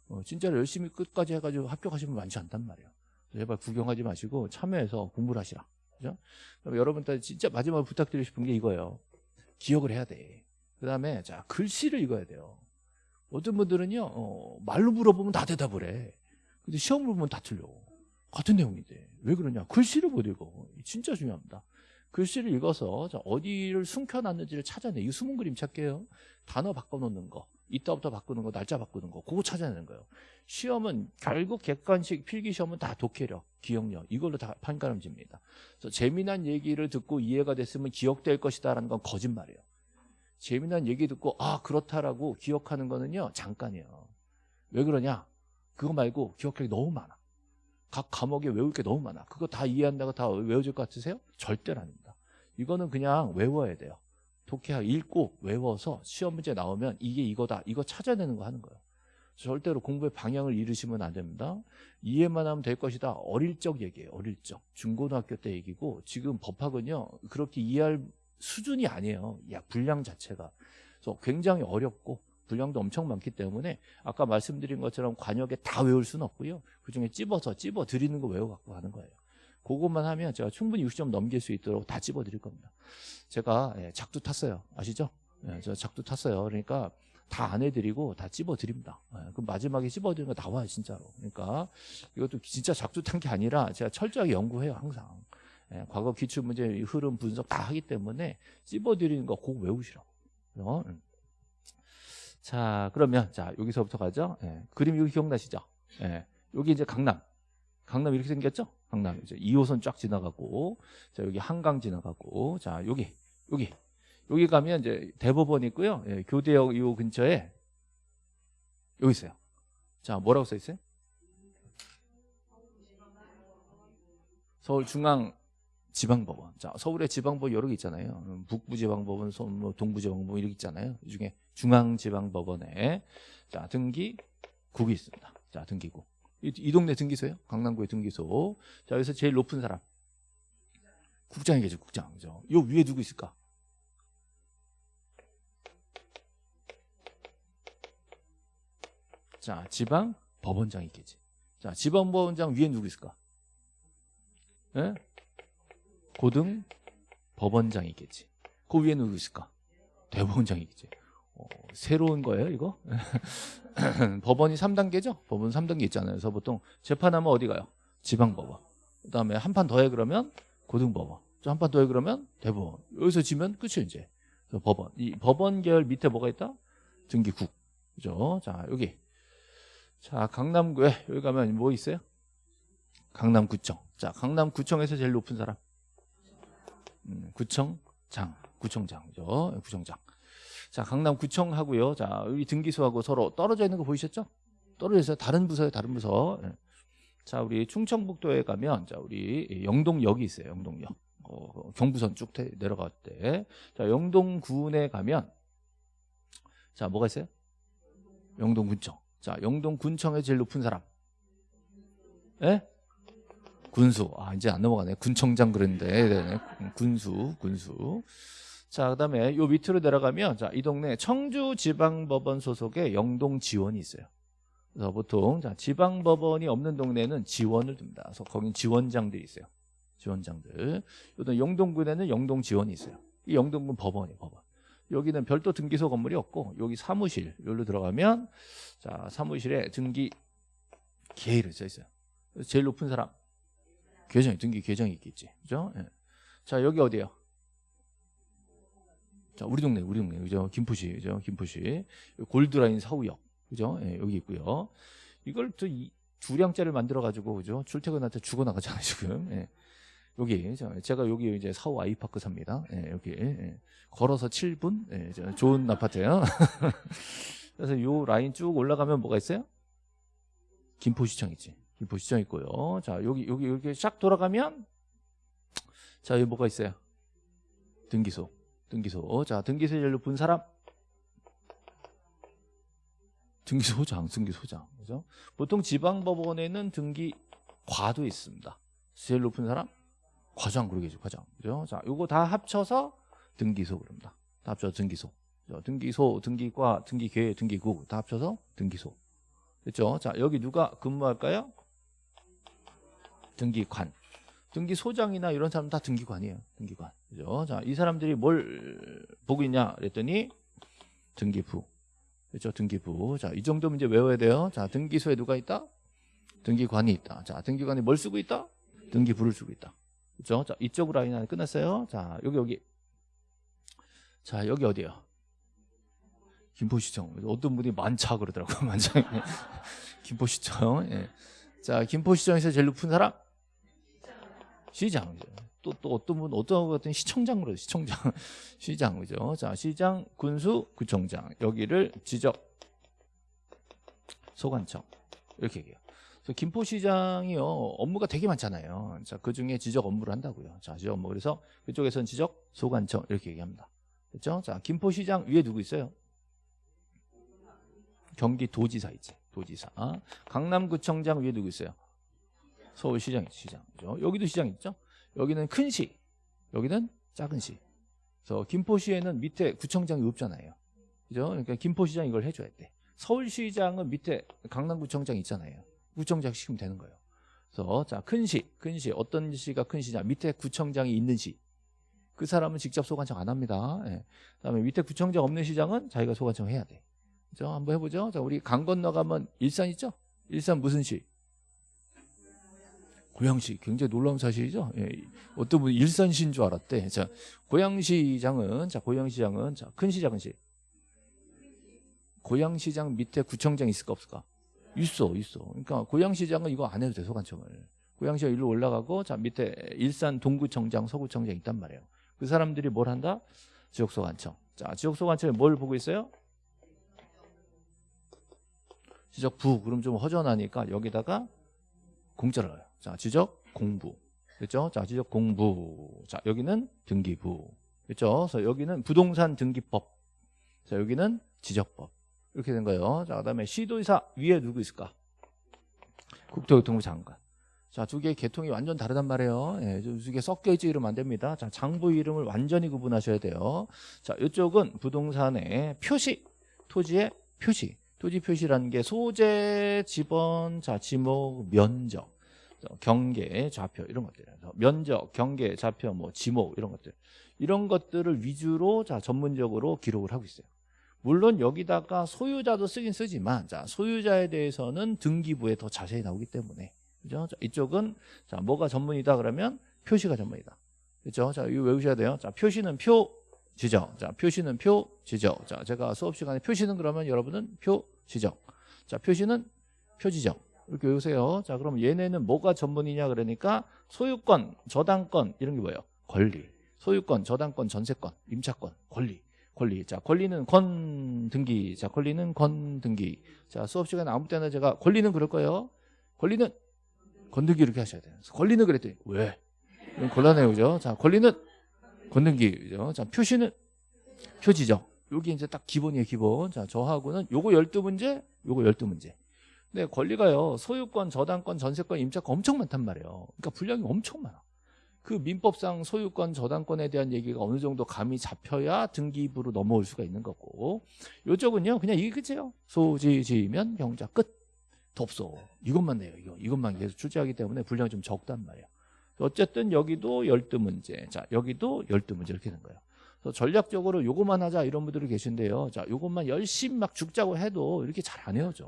어, 진짜로 열심히 끝까지 해가지고 합격하시면 많지 않단 말이에요. 제발 구경하지 마시고 참여해서 공부를 하시라. 그죠? 그럼 여러분들 진짜 마지막으로 부탁드리고 싶은 게 이거예요. 기억을 해야 돼. 그 다음에 자 글씨를 읽어야 돼요. 어떤 분들은요 어, 말로 물어보면 다 대답을 해. 근데 시험을 보면 다 틀려. 같은 내용인데 왜 그러냐? 글씨를 못 읽어. 진짜 중요합니다. 글씨를 읽어서 자, 어디를 숨겨놨는지를 찾아내. 이거 숨은 그림 찾게요. 단어 바꿔놓는 거, 이따부터 바꾸는 거, 날짜 바꾸는 거, 그거 찾아내는 거예요. 시험은 결국 객관식 필기 시험은 다 독해력, 기억력 이걸로 다 판가름 집니다. 그래서 재미난 얘기를 듣고 이해가 됐으면 기억될 것이다 라는 건 거짓말이에요. 재미난 얘기 듣고 아 그렇다라고 기억하는 거는요 잠깐이에요. 왜 그러냐? 그거 말고 기억력이 너무 많아. 각 과목에 외울 게 너무 많아. 그거 다 이해한다고 다 외워질 것 같으세요? 절대로 아닙니다. 이거는 그냥 외워야 돼요. 독해하고 읽고 외워서 시험 문제 나오면 이게 이거다. 이거 찾아내는 거 하는 거예요. 절대로 공부의 방향을 잃으시면 안 됩니다. 이해만 하면 될 것이다. 어릴 적 얘기예요. 어릴 적. 중고등학교 때 얘기고 지금 법학은요. 그렇게 이해할 수준이 아니에요. 야, 분량 자체가. 그래서 굉장히 어렵고 분량도 엄청 많기 때문에 아까 말씀드린 것처럼 관역에 다 외울 수는 없고요. 그중에 찝어서 찝어 드리는 거 외워갖고 하는 거예요. 그것만 하면 제가 충분히 60점 넘길 수 있도록 다 찝어 드릴 겁니다. 제가 예, 작두 탔어요. 아시죠? 예, 저 작두 탔어요. 그러니까 다 안 해드리고 다 찝어드립니다. 예, 그럼 마지막에 찝어드리는 거 나와요, 진짜로. 그러니까 이것도 진짜 작두 탄 게 아니라 제가 철저하게 연구해요, 항상. 예, 과거 기출문제 흐름 분석 다 하기 때문에 찝어드리는 거꼭 외우시라고. 어? 음. 자, 그러면 자 여기서부터 가죠. 예, 그림 여기 기억나시죠? 예, 여기 이제 강남. 강남 이렇게 생겼죠? 강남 이제 2호선 쫙 지나가고, 자 여기 한강 지나가고, 자 여기 여기 여기 가면 이제 대법원 있고요. 예, 교대역 이 근처에 여기 있어요. 자 뭐라고 써 있어요? 서울중앙 지방법원. 자, 서울의 지방법 여러 개 있잖아요. 음, 북부지방법원, 뭐 동부지방법원 이렇게 있잖아요. 이 중에 중앙지방법원에 자 등기국이 있습니다. 자 등기국. 이, 이 동네 등기소예요. 강남구의 등기소. 자 여기서 제일 높은 사람 국장이 계죠. 국장. 그죠? 요 위에 누구 있을까? 자 지방 법원장이 있겠지. 자 지방 법원장 위에 누구 있을까? 예? 고등 법원장이 있겠지. 그 위에 누구 있을까? 대법원장이 있겠지. 어, 새로운 거예요, 이거? [laughs] 법원이 3단계죠? 법원 3단계 있잖아요. 그래서 보통 재판하면 어디 가요? 지방법원. 그 다음에 한 판 더 해 그러면 고등법원. 한판 더 해 그러면 대법원. 여기서 지면 끝이에요, 이제. 법원. 이 법원 계열 밑에 뭐가 있다? 등기국. 그죠? 자, 여기. 자, 강남구에 여기 가면 뭐 있어요? 강남구청. 자, 강남구청에서 제일 높은 사람. 음, 구청장, 구청장죠. 구청장. 자, 강남구청 하고요. 자, 여기 등기소하고 서로 떨어져 있는 거 보이셨죠? 떨어져 있어요. 다른 부서에 다른 부서. 예. 자, 우리 충청북도에 가면 자, 우리 영동역이 있어요. 영동역. 어, 경부선 쭉 태- 내려갈 때. 자, 영동군에 가면 자, 뭐가 있어요? 영동군청. 자, 영동군청의 제일 높은 사람. 예? 군수. 아, 이제 안 넘어가네. 군청장 그랬는데. 네네. 군수, 군수. 자, 그다음에 요 밑으로 내려가면 자, 이 동네 청주지방법원 소속의 영동지원이 있어요. 그래서 보통 자, 지방법원이 없는 동네는 지원을 둡니다. 그래서 거긴 지원장들이 있어요. 지원장들. 또 영동군에는 영동지원이 있어요. 이 영동군 법원이에요, 법원. 여기는 별도 등기소 건물이 없고 여기 사무실 여기로 들어가면 자 사무실에 등기 계획을 써 있어요. 제일 높은 사람 계정 등기 계정이 있겠지, 그죠? 예. 자 여기 어디요? 자 우리 동네 우리 동네 그죠? 김포시 그죠? 김포시 골드라인 사우역 그죠? 예, 여기 있고요. 이걸 또 이, 두 량짜리를 만들어 가지고 그죠? 출퇴근한테 죽어 나가잖아요 지금. 예. 여기 저- 제가 여기 이제 사우 아이파크 삽니다. 예, 여기 예. 걸어서 7분 예, 저 좋은 아파트예요. [laughs] 그래서 요 라인 쭉 올라가면 뭐가 있어요? 김포시청 있지. 김포시청 있고요. 자 여기 여기 이렇게 쫙 돌아가면 자 여기 뭐가 있어요? 등기소. 등기소. 자 등기소 제일 높은 사람. 등기소장, 등기소장. 그죠? 보통 지방법원에는 등기 과도 있습니다. 제일 높은 사람? 과장 그러겠죠 과장 그죠 자 요거 다 합쳐서 등기소 그럽니다 다 합쳐서 등기소 그죠? 등기소 등기과 등기계 등기국 다 합쳐서 등기소 됐죠 자 여기 누가 근무할까요 등기관 등기 소장이나 이런 사람 다 등기관이에요 등기관 그죠 자 이 사람들이 뭘 보고 있냐 그랬더니 등기부 그렇죠 등기부 자 이 정도면 이제 외워야 돼요 자 등기소에 누가 있다 등기관이 있다 자 등기관이 뭘 쓰고 있다 등기부를 쓰고 있다 그죠? 자, 이쪽 라인 안에 끝났어요. 자, 여기, 여기. 자, 여기 어디요? 김포시청. 어떤 분이 만차 그러더라고요. [laughs] 만차. 김포시청. 예. 자, 김포시청에서 제일 높은 사람? 시장. 또, 또 어떤 분, 어떤 분 같은 시청장 그러죠. 시청장. [laughs] 시장. 그죠? 자, 시장, 군수, 구청장. 여기를 지적, 소관청. 이렇게 얘기해요. 김포시장이요 업무가 되게 많잖아요. 자, 그 중에 지적 업무를 한다고요. 자, 지적 업무 그래서 그쪽에서는 지적 소관청 이렇게 얘기합니다. 그렇죠? 자, 김포시장 위에 누구 있어요? 경기도지사 있지. 도지사. 강남구청장 위에 누구 있어요? 서울시장 있지. 시장. 그죠? 여기도 시장 있죠? 여기는 큰 시, 여기는 작은 시. 그래서 김포시에는 밑에 구청장이 없잖아요. 그죠? 그러니까 김포시장 이걸 해줘야 돼. 서울시장은 밑에 강남구청장 있잖아요. 구청장 시키면 되는 거예요. 그래서 자, 큰 시, 큰 시, 어떤 시가 큰 시냐? 밑에 구청장이 있는 시. 그 사람은 직접 소관청 안 합니다. 예. 그다음에 밑에 구청장 없는 시장은 자기가 소관청 해야 돼. 그죠? 한번 해보죠. 자, 우리 강 건너가면 일산 있죠? 일산 무슨 시? 고양시. 굉장히 놀라운 사실이죠. 예. 어떤 분이 일산시인 줄 알았대. 자, 고양시장은 자, 고양시장은 자, 큰 시, 작은 시. 고양시장 밑에 구청장 있을까 없을까? 있어, 있어. 그러니까 고양시장은 이거 안 해도 돼, 소관청을. 고양시가 일로 올라가고, 자, 밑에 일산 동구청장, 서구청장 있단 말이에요. 그 사람들이 뭘 한다? 지역소관청. 자, 지역소관청에 뭘 보고 있어요? 지적부. 그럼 좀 허전하니까 여기다가 공짜를 넣어요. 자, 지적 공부. 그렇죠? 자, 지적 공부. 자, 여기는 등기부. 그렇죠? 그래서 여기는 부동산 등기법. 자, 여기는 지적법. 이렇게 된 거예요. 자, 그다음에 시도지사 위에 누구 있을까? 국토교통부 장관. 자, 두 개의 계통이 완전 다르단 말이에요. 예, 두 개 섞여 있지 이러면 안 됩니다. 자, 장부 이름을 완전히 구분하셔야 돼요. 자, 이쪽은 부동산의 표시, 토지의 표시. 토지 표시라는 게 소재, 지번, 자, 지목, 면적, 경계, 좌표 이런 것들. 면적, 경계, 좌표, 뭐 지목 이런 것들. 이런 것들을 위주로 자, 전문적으로 기록을 하고 있어요. 물론 여기다가 소유자도 쓰긴 쓰지만 자 소유자에 대해서는 등기부에 더 자세히 나오기 때문에 그죠? 자, 이쪽은 자 뭐가 전문이다 그러면 표시가 전문이다. 그렇죠? 자 이거 외우셔야 돼요. 자 표시는 표 지적. 자 표시는 표 지적. 자 제가 수업 시간에 표시는 그러면 여러분은 표 지적. 자 표시는 표 지적. 이렇게 외우세요. 자 그럼 얘네는 뭐가 전문이냐 그러니까 소유권, 저당권 이런 게 뭐예요? 권리. 소유권, 저당권, 전세권, 임차권, 권리. 권리. 자, 권리는 권 등기. 자, 권리는 권 등기. 자, 수업 시간에 아무 때나 제가 권리는 그럴 거예요. 권리는 권 등기 이렇게 하셔야 돼요. 권리는 그랬더니 왜? 곤란해요, 그죠? 자, 권리는 권등기, 그죠? 자, 표시는 표지죠. 여기 이제 딱 기본이에요, 기본. 자, 저하고는 요거 12문제, 요거 12문제. 근데 권리가요, 소유권, 저당권, 전세권, 임차권 엄청 많단 말이에요. 그러니까 분량이 엄청 많아. 그 민법상 소유권, 저당권에 대한 얘기가 어느 정도 감이 잡혀야 등기부로 넘어올 수가 있는 거고. 요쪽은요, 그냥 이게 끝이에요. 소지, 지면, 경자, 끝. 더 없어. 이것만 내요, 이거. 이것만 계속 출제하기 때문에 분량이 좀 적단 말이에요. 어쨌든 여기도 12문제. 자, 여기도 12문제 이렇게 된 거예요. 그래서 전략적으로 요것만 하자 이런 분들이 계신데요. 자, 요것만 열심히 막 죽자고 해도 이렇게 잘 안 헤어져.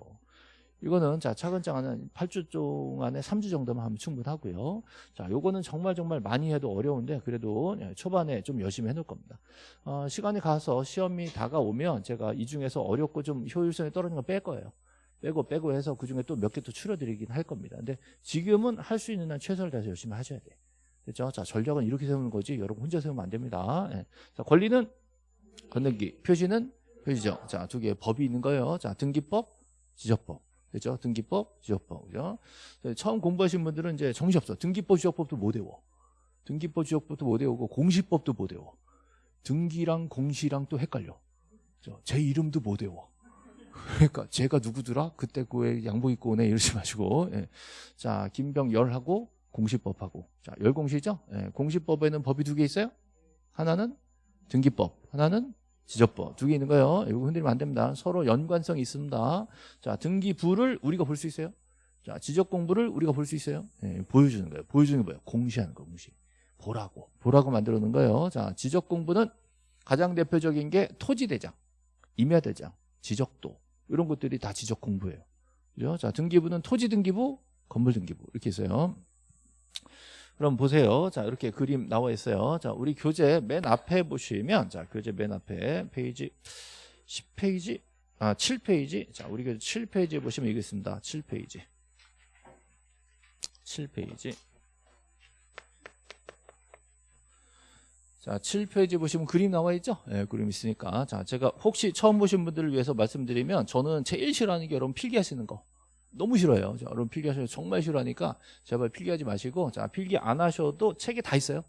이거는 자 차근차근 8주 동안에 3주 정도만 하면 충분하고요. 자, 요거는 정말 정말 많이 해도 어려운데 그래도 예, 초반에 좀 열심히 해놓을 겁니다. 어, 시간이 가서 시험이 다가오면 제가 이 중에서 어렵고 좀 효율성이 떨어지는 거뺄 거예요. 빼고 빼고 해서 그 중에 또 몇 개 또 추려드리긴 할 겁니다. 근데 지금은 할 수 있는 한 최선을 다해서 열심히 하셔야 돼. 됐죠? 자, 전략은 이렇게 세우는 거지 여러분 혼자 세우면 안 됩니다. 예. 자, 권리는 건등기, 표시는 표시죠. 자, 두 개의 법이 있는 거예요. 자, 등기법, 지적법. 됐죠? 등기법, 지적법. 그죠? 처음 공부하신 분들은 이제 정신 없어. 등기법, 지적법도 못 외워. 등기법, 지적법도 못 외우고 공시법도 못 외워. 등기랑 공시랑 또 헷갈려. 그죠? 제 이름도 못 외워. 그러니까 제가 누구더라? 그때 그왜 양복 입고 오네 이러지 마시고. 예. 자, 김병 열하고 공시법하고. 자, 열공시죠? 예. 공시법에는 법이 두 개 있어요. 하나는 등기법, 하나는 지적법 두 개 있는 거예요. 이거 흔들리면 안 됩니다. 서로 연관성이 있습니다. 자, 등기부를 우리가 볼 수 있어요. 자, 지적 공부를 우리가 볼 수 있어요. 예, 보여주는 거예요. 보여주는 게 뭐예요? 공시하는 거, 공시. 보라고. 보라고 만들어 놓은 거예요. 자, 지적 공부는 가장 대표적인 게 토지대장, 임야대장, 지적도. 이런 것들이 다 지적 공부예요. 그죠? 자, 등기부는 토지 등기부, 건물 등기부. 이렇게 있어요. 그럼 보세요. 자, 이렇게 그림 나와 있어요. 자, 우리 교재 맨 앞에 보시면, 자, 교재 맨 앞에 페이지 10페이지, 아, 7페이지. 자, 우리 교재 7페이지에 보시면 이거 있습니다. 7페이지. 7페이지. 자, 7페이지 보시면 그림 나와 있죠? 예, 그림 있으니까. 자, 제가 혹시 처음 보신 분들을 위해서 말씀드리면 저는 제일 싫어하는 게 여러분 필기하시는 거. 너무 싫어요. 자, 여러분 필기하시는 거 정말 싫어하니까 제발 필기하지 마시고 자, 필기 안 하셔도 책에 다 있어요.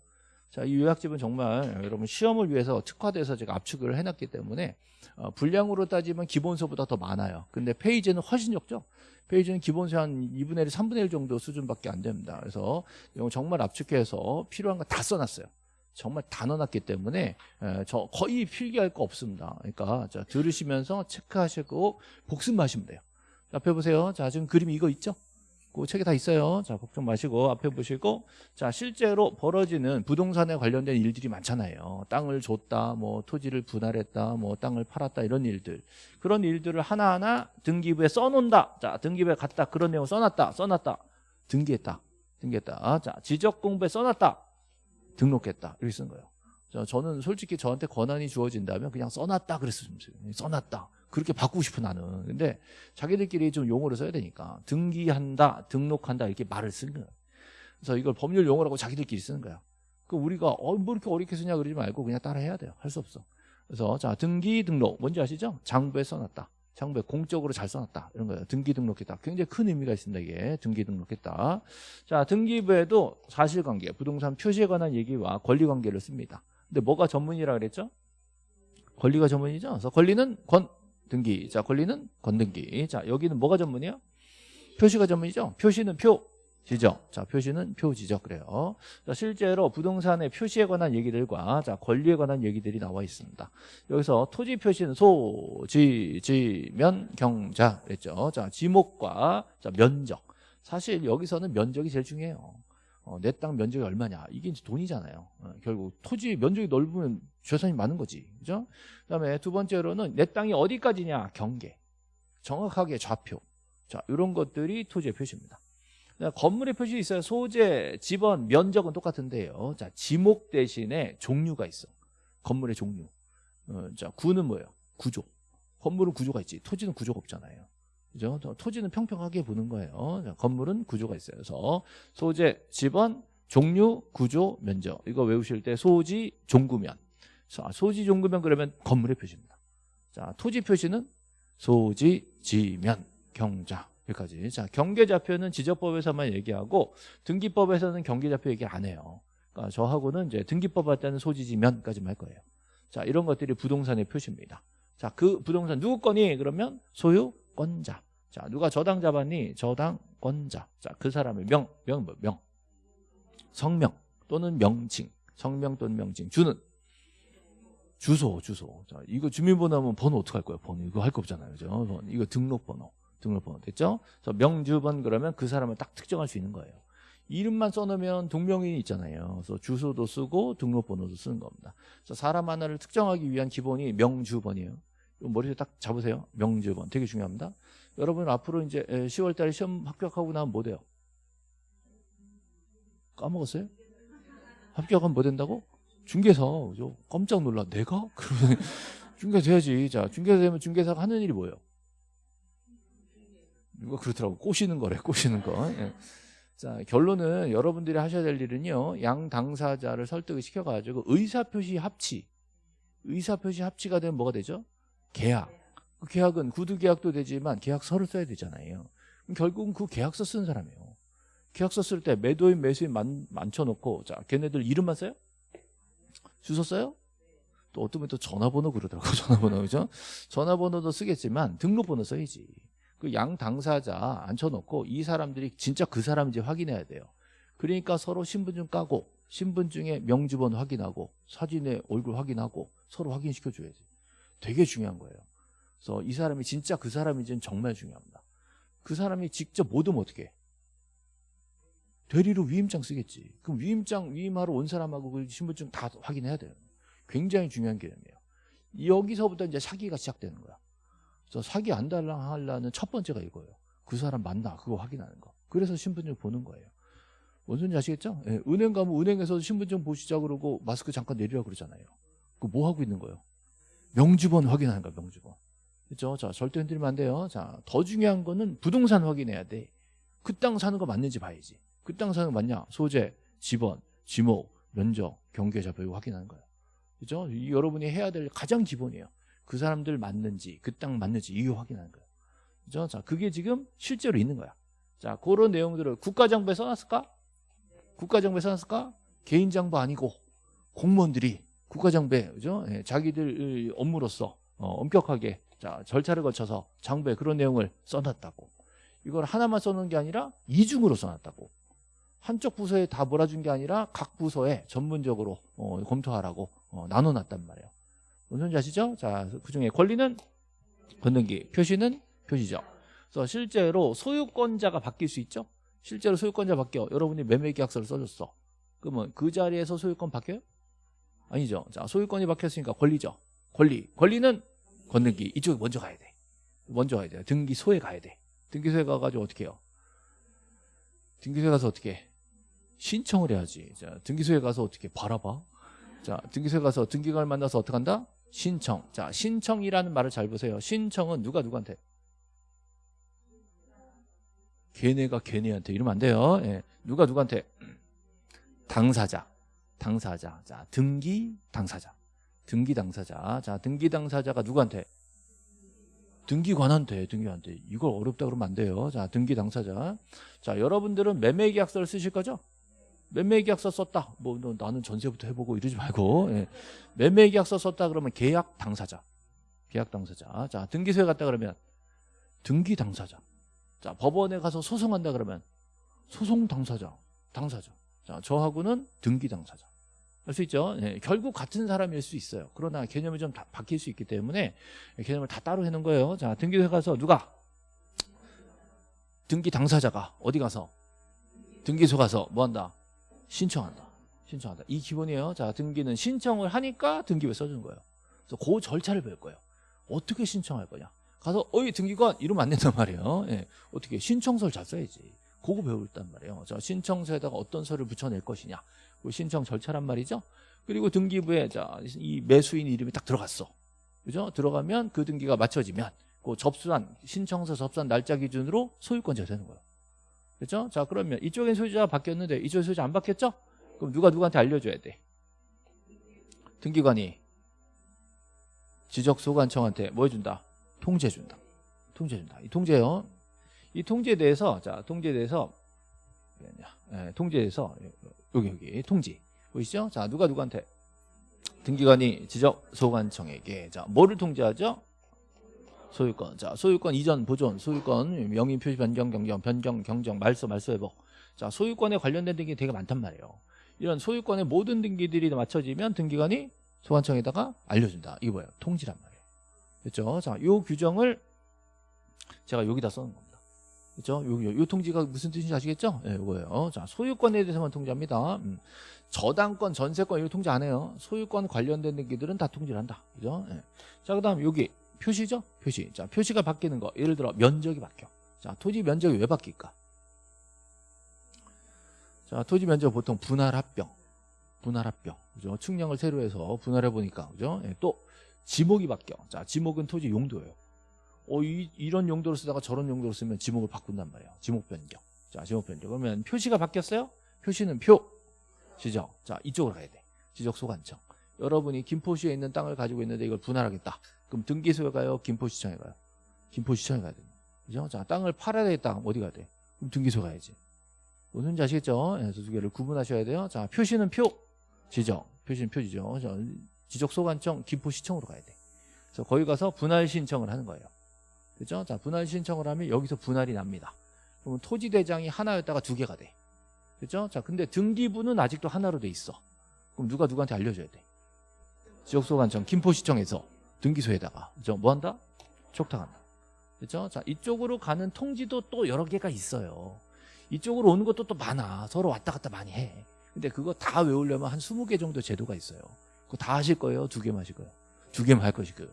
자, 이 요약집은 정말 여러분 시험을 위해서 특화돼서 제가 압축을 해놨기 때문에 어, 분량으로 따지면 기본서보다 더 많아요. 근데 페이지는 훨씬 적죠. 페이지는 기본서 한 2분의 1, 3분의 1 정도 수준밖에 안 됩니다. 그래서 정말 압축해서 필요한 거 다 써놨어요. 정말 다 넣어놨기 때문에 에, 저 거의 필기할 거 없습니다. 그러니까 자, 들으시면서 체크하시고 복습하시면 돼요. 자, 앞에 보세요. 자 지금 그림 이거 있죠? 그 책에 다 있어요. 자 걱정 마시고 앞에 보시고 자 실제로 벌어지는 부동산에 관련된 일들이 많잖아요. 땅을 줬다, 뭐 토지를 분할했다, 뭐 땅을 팔았다 이런 일들 그런 일들을 하나하나 등기부에 써 놓는다. 자 등기부에 갔다 그런 내용 써 놨다, 써 놨다, 등기했다, 등기했다. 자 지적 공부에 써 놨다. 등록했다 이렇게 쓴 거예요. 자, 저는 솔직히 저한테 권한이 주어진다면 그냥 써 놨다 그랬으면 좋겠어요. 써 놨다. 그렇게 바꾸고 싶어 나는. 근데 자기들끼리 좀 용어를 써야 되니까 등기한다, 등록한다 이렇게 말을 쓰는 거예요. 그래서 이걸 법률 용어라고 자기들끼리 쓰는 거야. 그 우리가 어, 뭐 이렇게 어렵게 쓰냐 그러지 말고 그냥 따라 해야 돼요. 할 수 없어. 그래서 자 등기 등록 뭔지 아시죠? 장부에 써놨다. 장부에 공적으로 잘 써놨다 이런 거예요. 등기 등록했다. 굉장히 큰 의미가 있습니다. 이게 등기 등록했다. 자 등기부에도 사실관계, 부동산 표시에 관한 얘기와 권리관계를 씁니다. 근데 뭐가 전문이라 그랬죠? 권리가 전문이죠. 그래서 권리는 권 등기, 자 권리는 권등기. 자 여기는 뭐가 전문이에요? 표시가 전문이죠. 표시는 표, 지적. 자, 표시는 표 지적 그래요. 자, 실제로 부동산의 표시에 관한 얘기들과 자, 권리에 관한 얘기들이 나와 있습니다. 여기서 토지 표시는 소, 지, 지, 면, 경자 그랬죠. 자, 지목과 자, 면적. 사실 여기서는 면적이 제일 중요해요. 어, 내 땅 면적이 얼마냐. 이게 이제 돈이잖아요. 어, 결국 토지 면적이 넓으면 재산이 많은 거지. 그죠? 그다음에 두 번째로는 내 땅이 어디까지냐. 경계. 정확하게 좌표. 자, 이런 것들이 토지의 표시입니다. 건물의 표시 있어요. 소재, 지번, 면적은 똑같은데요. 자, 지목 대신에 종류가 있어. 건물의 종류. 어, 자, 구는 뭐예요? 구조. 건물은 구조가 있지. 토지는 구조가 없잖아요. 그죠? 토지는 평평하게 보는 거예요. 자, 건물은 구조가 있어요. 그래서 소재, 지번, 종류, 구조, 면적. 이거 외우실 때 소지, 종구면. 자, 소지, 종구면 그러면 건물의 표시입니다. 자, 토지 표시는 소지, 지면, 경자. 여기까지. 자, 경계좌표는 지적법에서만 얘기하고 등기법에서는 경계좌표 얘기 안 해요. 그러니까 저하고는 이제 등기법 할 때는 소지 지면까지만 할 거예요. 자, 이런 것들이 부동산의 표시입니다. 자, 그 부동산 누구 거니? 그러면 소유 권자. 자, 누가 저당 잡았니? 저당권자. 자, 그 사람의 명, 명, 뭐, 명. 성명 또는 명칭. 성명 또는 명칭. 주는 주소, 주소. 자, 이거 주민번호 하면 번호 어떻게 할 거예요? 번호. 이거 할 거 없잖아요. 그죠? 이거 등록번호. 등록번호. 됐죠? 그래서 명주번 그러면 그 사람을 딱 특정할 수 있는 거예요. 이름만 써놓으면 동명이인이 있잖아요. 그래서 주소도 쓰고 등록번호도 쓰는 겁니다. 그래서 사람 하나를 특정하기 위한 기본이 명주번이에요. 머리에 딱 잡으세요. 명주번. 되게 중요합니다. 여러분 앞으로 이제 10월 달에 시험 합격하고 나면 뭐 돼요? 까먹었어요? 합격하면 뭐 된다고? 중개사. 그죠? 깜짝 놀라. 내가? [laughs] 그러면 중개사 돼야지. 자, 중개사 되면 중개사가 하는 일이 뭐예요? 이거 그렇더라고. 꼬시는 거래. 꼬시는 거. 예. 자, 결론은 여러분들이 하셔야 될 일은요. 양 당사자를 설득을 시켜 가지고 의사표시 합치. 의사표시 합치가 되면 뭐가 되죠? 계약. 그 계약은 구두 계약도 되지만 계약서를 써야 되잖아요. 그럼 결국은 그 계약서 쓰는 사람이에요. 계약서 쓸 때 매도인 매수인 만, 만쳐놓고 자 걔네들 이름만 써요? 주소 써요? 또 어떤 분이 또 전화번호 그러더라고 [laughs] 전화번호 그죠? 전화번호도 쓰겠지만 등록번호 써야지. 그 양 당사자 앉혀놓고 이 사람들이 진짜 그 사람인지 확인해야 돼요. 그러니까 서로 신분증 까고 신분증에 명주번호 확인하고 사진에 얼굴 확인하고 서로 확인시켜줘야지. 되게 중요한 거예요. 그래서 이 사람이 진짜 그 사람인지는 정말 중요합니다. 그 사람이 직접 못 오면 어떻게 해? 대리로 위임장 쓰겠지. 그럼 위임장 위임하러 온 사람하고 그 신분증 다 확인해야 돼요. 굉장히 중요한 개념이에요. 여기서부터 이제 사기가 시작되는 거야. 그래서 사기 안 달라하려는 첫 번째가 이거예요. 그 사람 맞나 그거 확인하는 거. 그래서 신분증 보는 거예요. 뭔 소리인지 아시겠죠? 예, 은행 가면 은행에서 신분증 보시자 그러고 마스크 잠깐 내리라 그러잖아요. 그뭐 하고 있는 거예요? 명주번 확인하는 거야, 명주번. 그렇죠? 자, 절대 흔들면 안 돼요. 자, 더 중요한 거는 부동산 확인해야 돼. 그 땅 사는 거 맞는지 봐야지. 그 땅 사는 거 맞냐? 소재, 지번, 지목, 면적, 경계좌표 이거 확인하는 거예요. 그죠? 이 여러분이 해야 될 가장 기본이에요. 그 사람들 맞는지, 그 땅 맞는지 이거 확인하는 거예요. 그죠? 자, 그게 지금 실제로 있는 거야. 자, 그런 내용들을 국가정보에 써놨을까? 국가정보에 써놨을까? 개인정보 아니고 공무원들이 국가정보에 그죠? 예, 자기들 업무로서 어, 엄격하게 자, 절차를 거쳐서 장부에 그런 내용을 써놨다고. 이걸 하나만 써놓은 게 아니라 이중으로 써놨다고. 한쪽 부서에 다 몰아준 게 아니라 각 부서에 전문적으로 어, 검토하라고 어, 나눠놨단 말이에요. 무슨 아시죠? 자, 그 중에 권리는 건등기, 표시는 표시죠. 그래서 실제로 소유권자가 바뀔 수 있죠. 실제로 소유권자 바뀌어. 여러분이 매매계약서를 써줬어. 그러면 그 자리에서 소유권 바뀌어요? 아니죠. 자, 소유권이 바뀌었으니까 권리죠. 권리. 권리는 건등기. 이쪽에 먼저 가야 돼. 먼저 가야 돼. 등기소에 가야 돼. 등기소에 가가지고 어떻게 해요? 등기소에 가서 어떻게 해? 신청을 해야지. 자, 등기소에 가서 어떻게 바라봐? 자, 등기소에 가서 등기관을 만나서 어떻게 한다? 신청. 자, 신청이라는 말을 잘 보세요. 신청은 누가 누구한테? 걔네가 걔네한테 이러면 안 돼요. 예. 누가 누구한테? 당사자. 당사자. 자, 등기 당사자. 등기 당사자. 자, 등기 당사자가 누구한테? 등기관한테, 등기한테. 이걸 어렵다 그러면 안 돼요. 자, 등기 당사자. 자, 여러분들은 매매 계약서를 쓰실 거죠? 매매 계약서 썼다. 뭐 너, 나는 전세부터 해보고 이러지 말고 예. 매매 계약서 썼다 그러면 계약 당사자, 계약 당사자. 자, 등기소에 갔다 그러면 등기 당사자. 자, 법원에 가서 소송한다 그러면 소송 당사자, 당사자. 자, 저하고는 등기 당사자. 할 수 있죠. 예, 결국 같은 사람일 수 있어요. 그러나 개념이 좀 다, 바뀔 수 있기 때문에 개념을 다 따로 해놓은 거예요. 자, 등기소에 가서 누가 등기 당사자가 어디 가서 등기소 가서 뭐 한다? 신청한다. 신청한다. 이 기본이에요. 자, 등기는 신청을 하니까 등기부에 써주는 거예요. 그래서 그 절차를 배울 거예요. 어떻게 신청할 거냐. 가서 어이 등기관 이러면 안 된단 말이에요. 예. 어떻게 신청서를 잘 써야지. 그거 배울 단 말이에요. 자, 신청서에다가 어떤 서를 붙여낼 것이냐. 그 신청 절차란 말이죠. 그리고 등기부에 자, 이 매수인 이름이 딱 들어갔어. 그죠? 들어가면 그 등기가 맞춰지면 그 접수한 신청서 접수한 날짜 기준으로 소유권자가 되는 거예요. 그렇죠? 자 그러면 이쪽엔 소유자가 바뀌었는데 이쪽에 소유자 안 바뀌었죠? 그럼 누가 누구한테 알려줘야 돼? 등기관이 지적소관청한테 뭐 해준다? 통제 준다. 통제 준다. 이 통제요. 이 통제에 대해서 자 통제에 대해서 네, 통제에 대해서 여기 여기 통지 보이시죠? 자, 누가 누구한테? 등기관이 지적 소관청에게 자, 뭐를 통지하죠? 소유권. 자, 소유권 이전, 보존, 소유권, 명의 표시 변경, 경정, 변경, 경정, 말소, 말소 회복. 자, 소유권에 관련된 등기 되게 많단 말이에요. 이런 소유권의 모든 등기들이 맞춰지면 등기관이 소관청에다가 알려준다. 이게 뭐예요? 통지란 말이에요. 그렇죠? 자, 요 규정을 제가 여기다 써놓은 겁니다. 그렇죠? 요, 요, 요 통지가 무슨 뜻인지 아시겠죠? 예, 네, 이거예요. 자, 소유권에 대해서만 통지합니다. 음. 저당권, 전세권 이거 통지 안 해요. 소유권 관련된 등기들은 다 통지를 한다. 그죠? 예. 자, 그다음 여기 표시죠? 표시. 자, 표시가 바뀌는 거. 예를 들어 면적이 바뀌어. 자, 토지 면적이 왜 바뀔까? 자, 토지 면적 보통 분할 합병. 분할 합병. 그죠? 측량을 새로 해서 분할해 보니까 그죠? 예, 또 지목이 바뀌어. 자, 지목은 토지 용도예요. 어, 이, 이런 용도로 쓰다가 저런 용도로 쓰면 지목을 바꾼단 말이에요. 지목 변경. 자, 지목 변경. 그러면 표시가 바뀌었어요? 표시는 표, 지적. 자, 이쪽으로 가야 돼. 지적 소관청. 여러분이 김포시에 있는 땅을 가지고 있는데 이걸 분할하겠다. 그럼 등기소에 가요? 김포시청에 가요? 김포시청에 가야 됩니다. 그죠? 자, 땅을 팔아야 되겠다. 어디 가야 돼? 그럼 등기소 가야지. 무슨 아시겠죠? 그래서 두 개를 구분하셔야 돼요. 자, 표시는 표, 지적. 표시는 표지죠. 자, 지적 소관청, 김포시청으로 가야 돼. 그래서 거기 가서 분할 신청을 하는 거예요. 그죠? 자, 분할 신청을 하면 여기서 분할이 납니다. 그러면 토지 대장이 하나였다가 두 개가 돼. 그죠? 자, 근데 등기부는 아직도 하나로 돼 있어. 그럼 누가 누구한테 알려줘야 돼? 지역소관청 김포시청에서 등기소에다가 그죠? 뭐 한다? 촉탁한다. 그죠? 자, 이쪽으로 가는 통지도 또 여러 개가 있어요. 이쪽으로 오는 것도 또 많아. 서로 왔다 갔다 많이 해. 근데 그거 다 외우려면 한 20개 정도 제도가 있어요. 그거 다 하실 거예요? 두 개만 하실 거예요? 두 개만 할 것이고.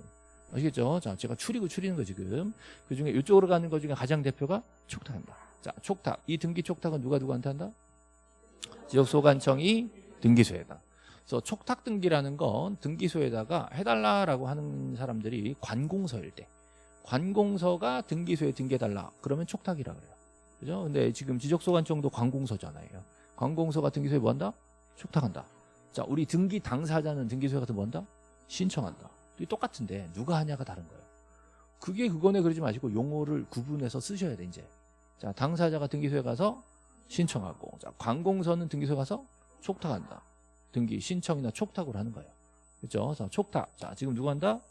아시겠죠? 자, 제가 추리고 추리는 거 지금. 그 중에 이쪽으로 가는 것 중에 가장 대표가 촉탁한다. 자, 촉탁. 이 등기 촉탁은 누가 누구한테 한다? 지역소관청이 등기소에다. 그래서 촉탁 등기라는 건 등기소에다가 해달라라고 하는 사람들이 관공서일 때. 관공서가 등기소에 등기해달라. 그러면 촉탁이라 그래요. 그죠? 근데 지금 지적소관청도 관공서잖아요. 관공서가 등기소에 뭐 한다? 촉탁한다. 자, 우리 등기 당사자는 등기소에 가서 뭐 한다? 신청한다. 똑같은데 누가 하냐가 다른 거예요. 그게 그거네 그러지 마시고 용어를 구분해서 쓰셔야 돼 이제. 자 당사자가 등기소에 가서 신청하고 자 관공서는 등기소에 가서 촉탁한다. 등기 신청이나 촉탁으로 하는 거예요. 그렇죠? 자 촉탁. 자 지금 누가 한다?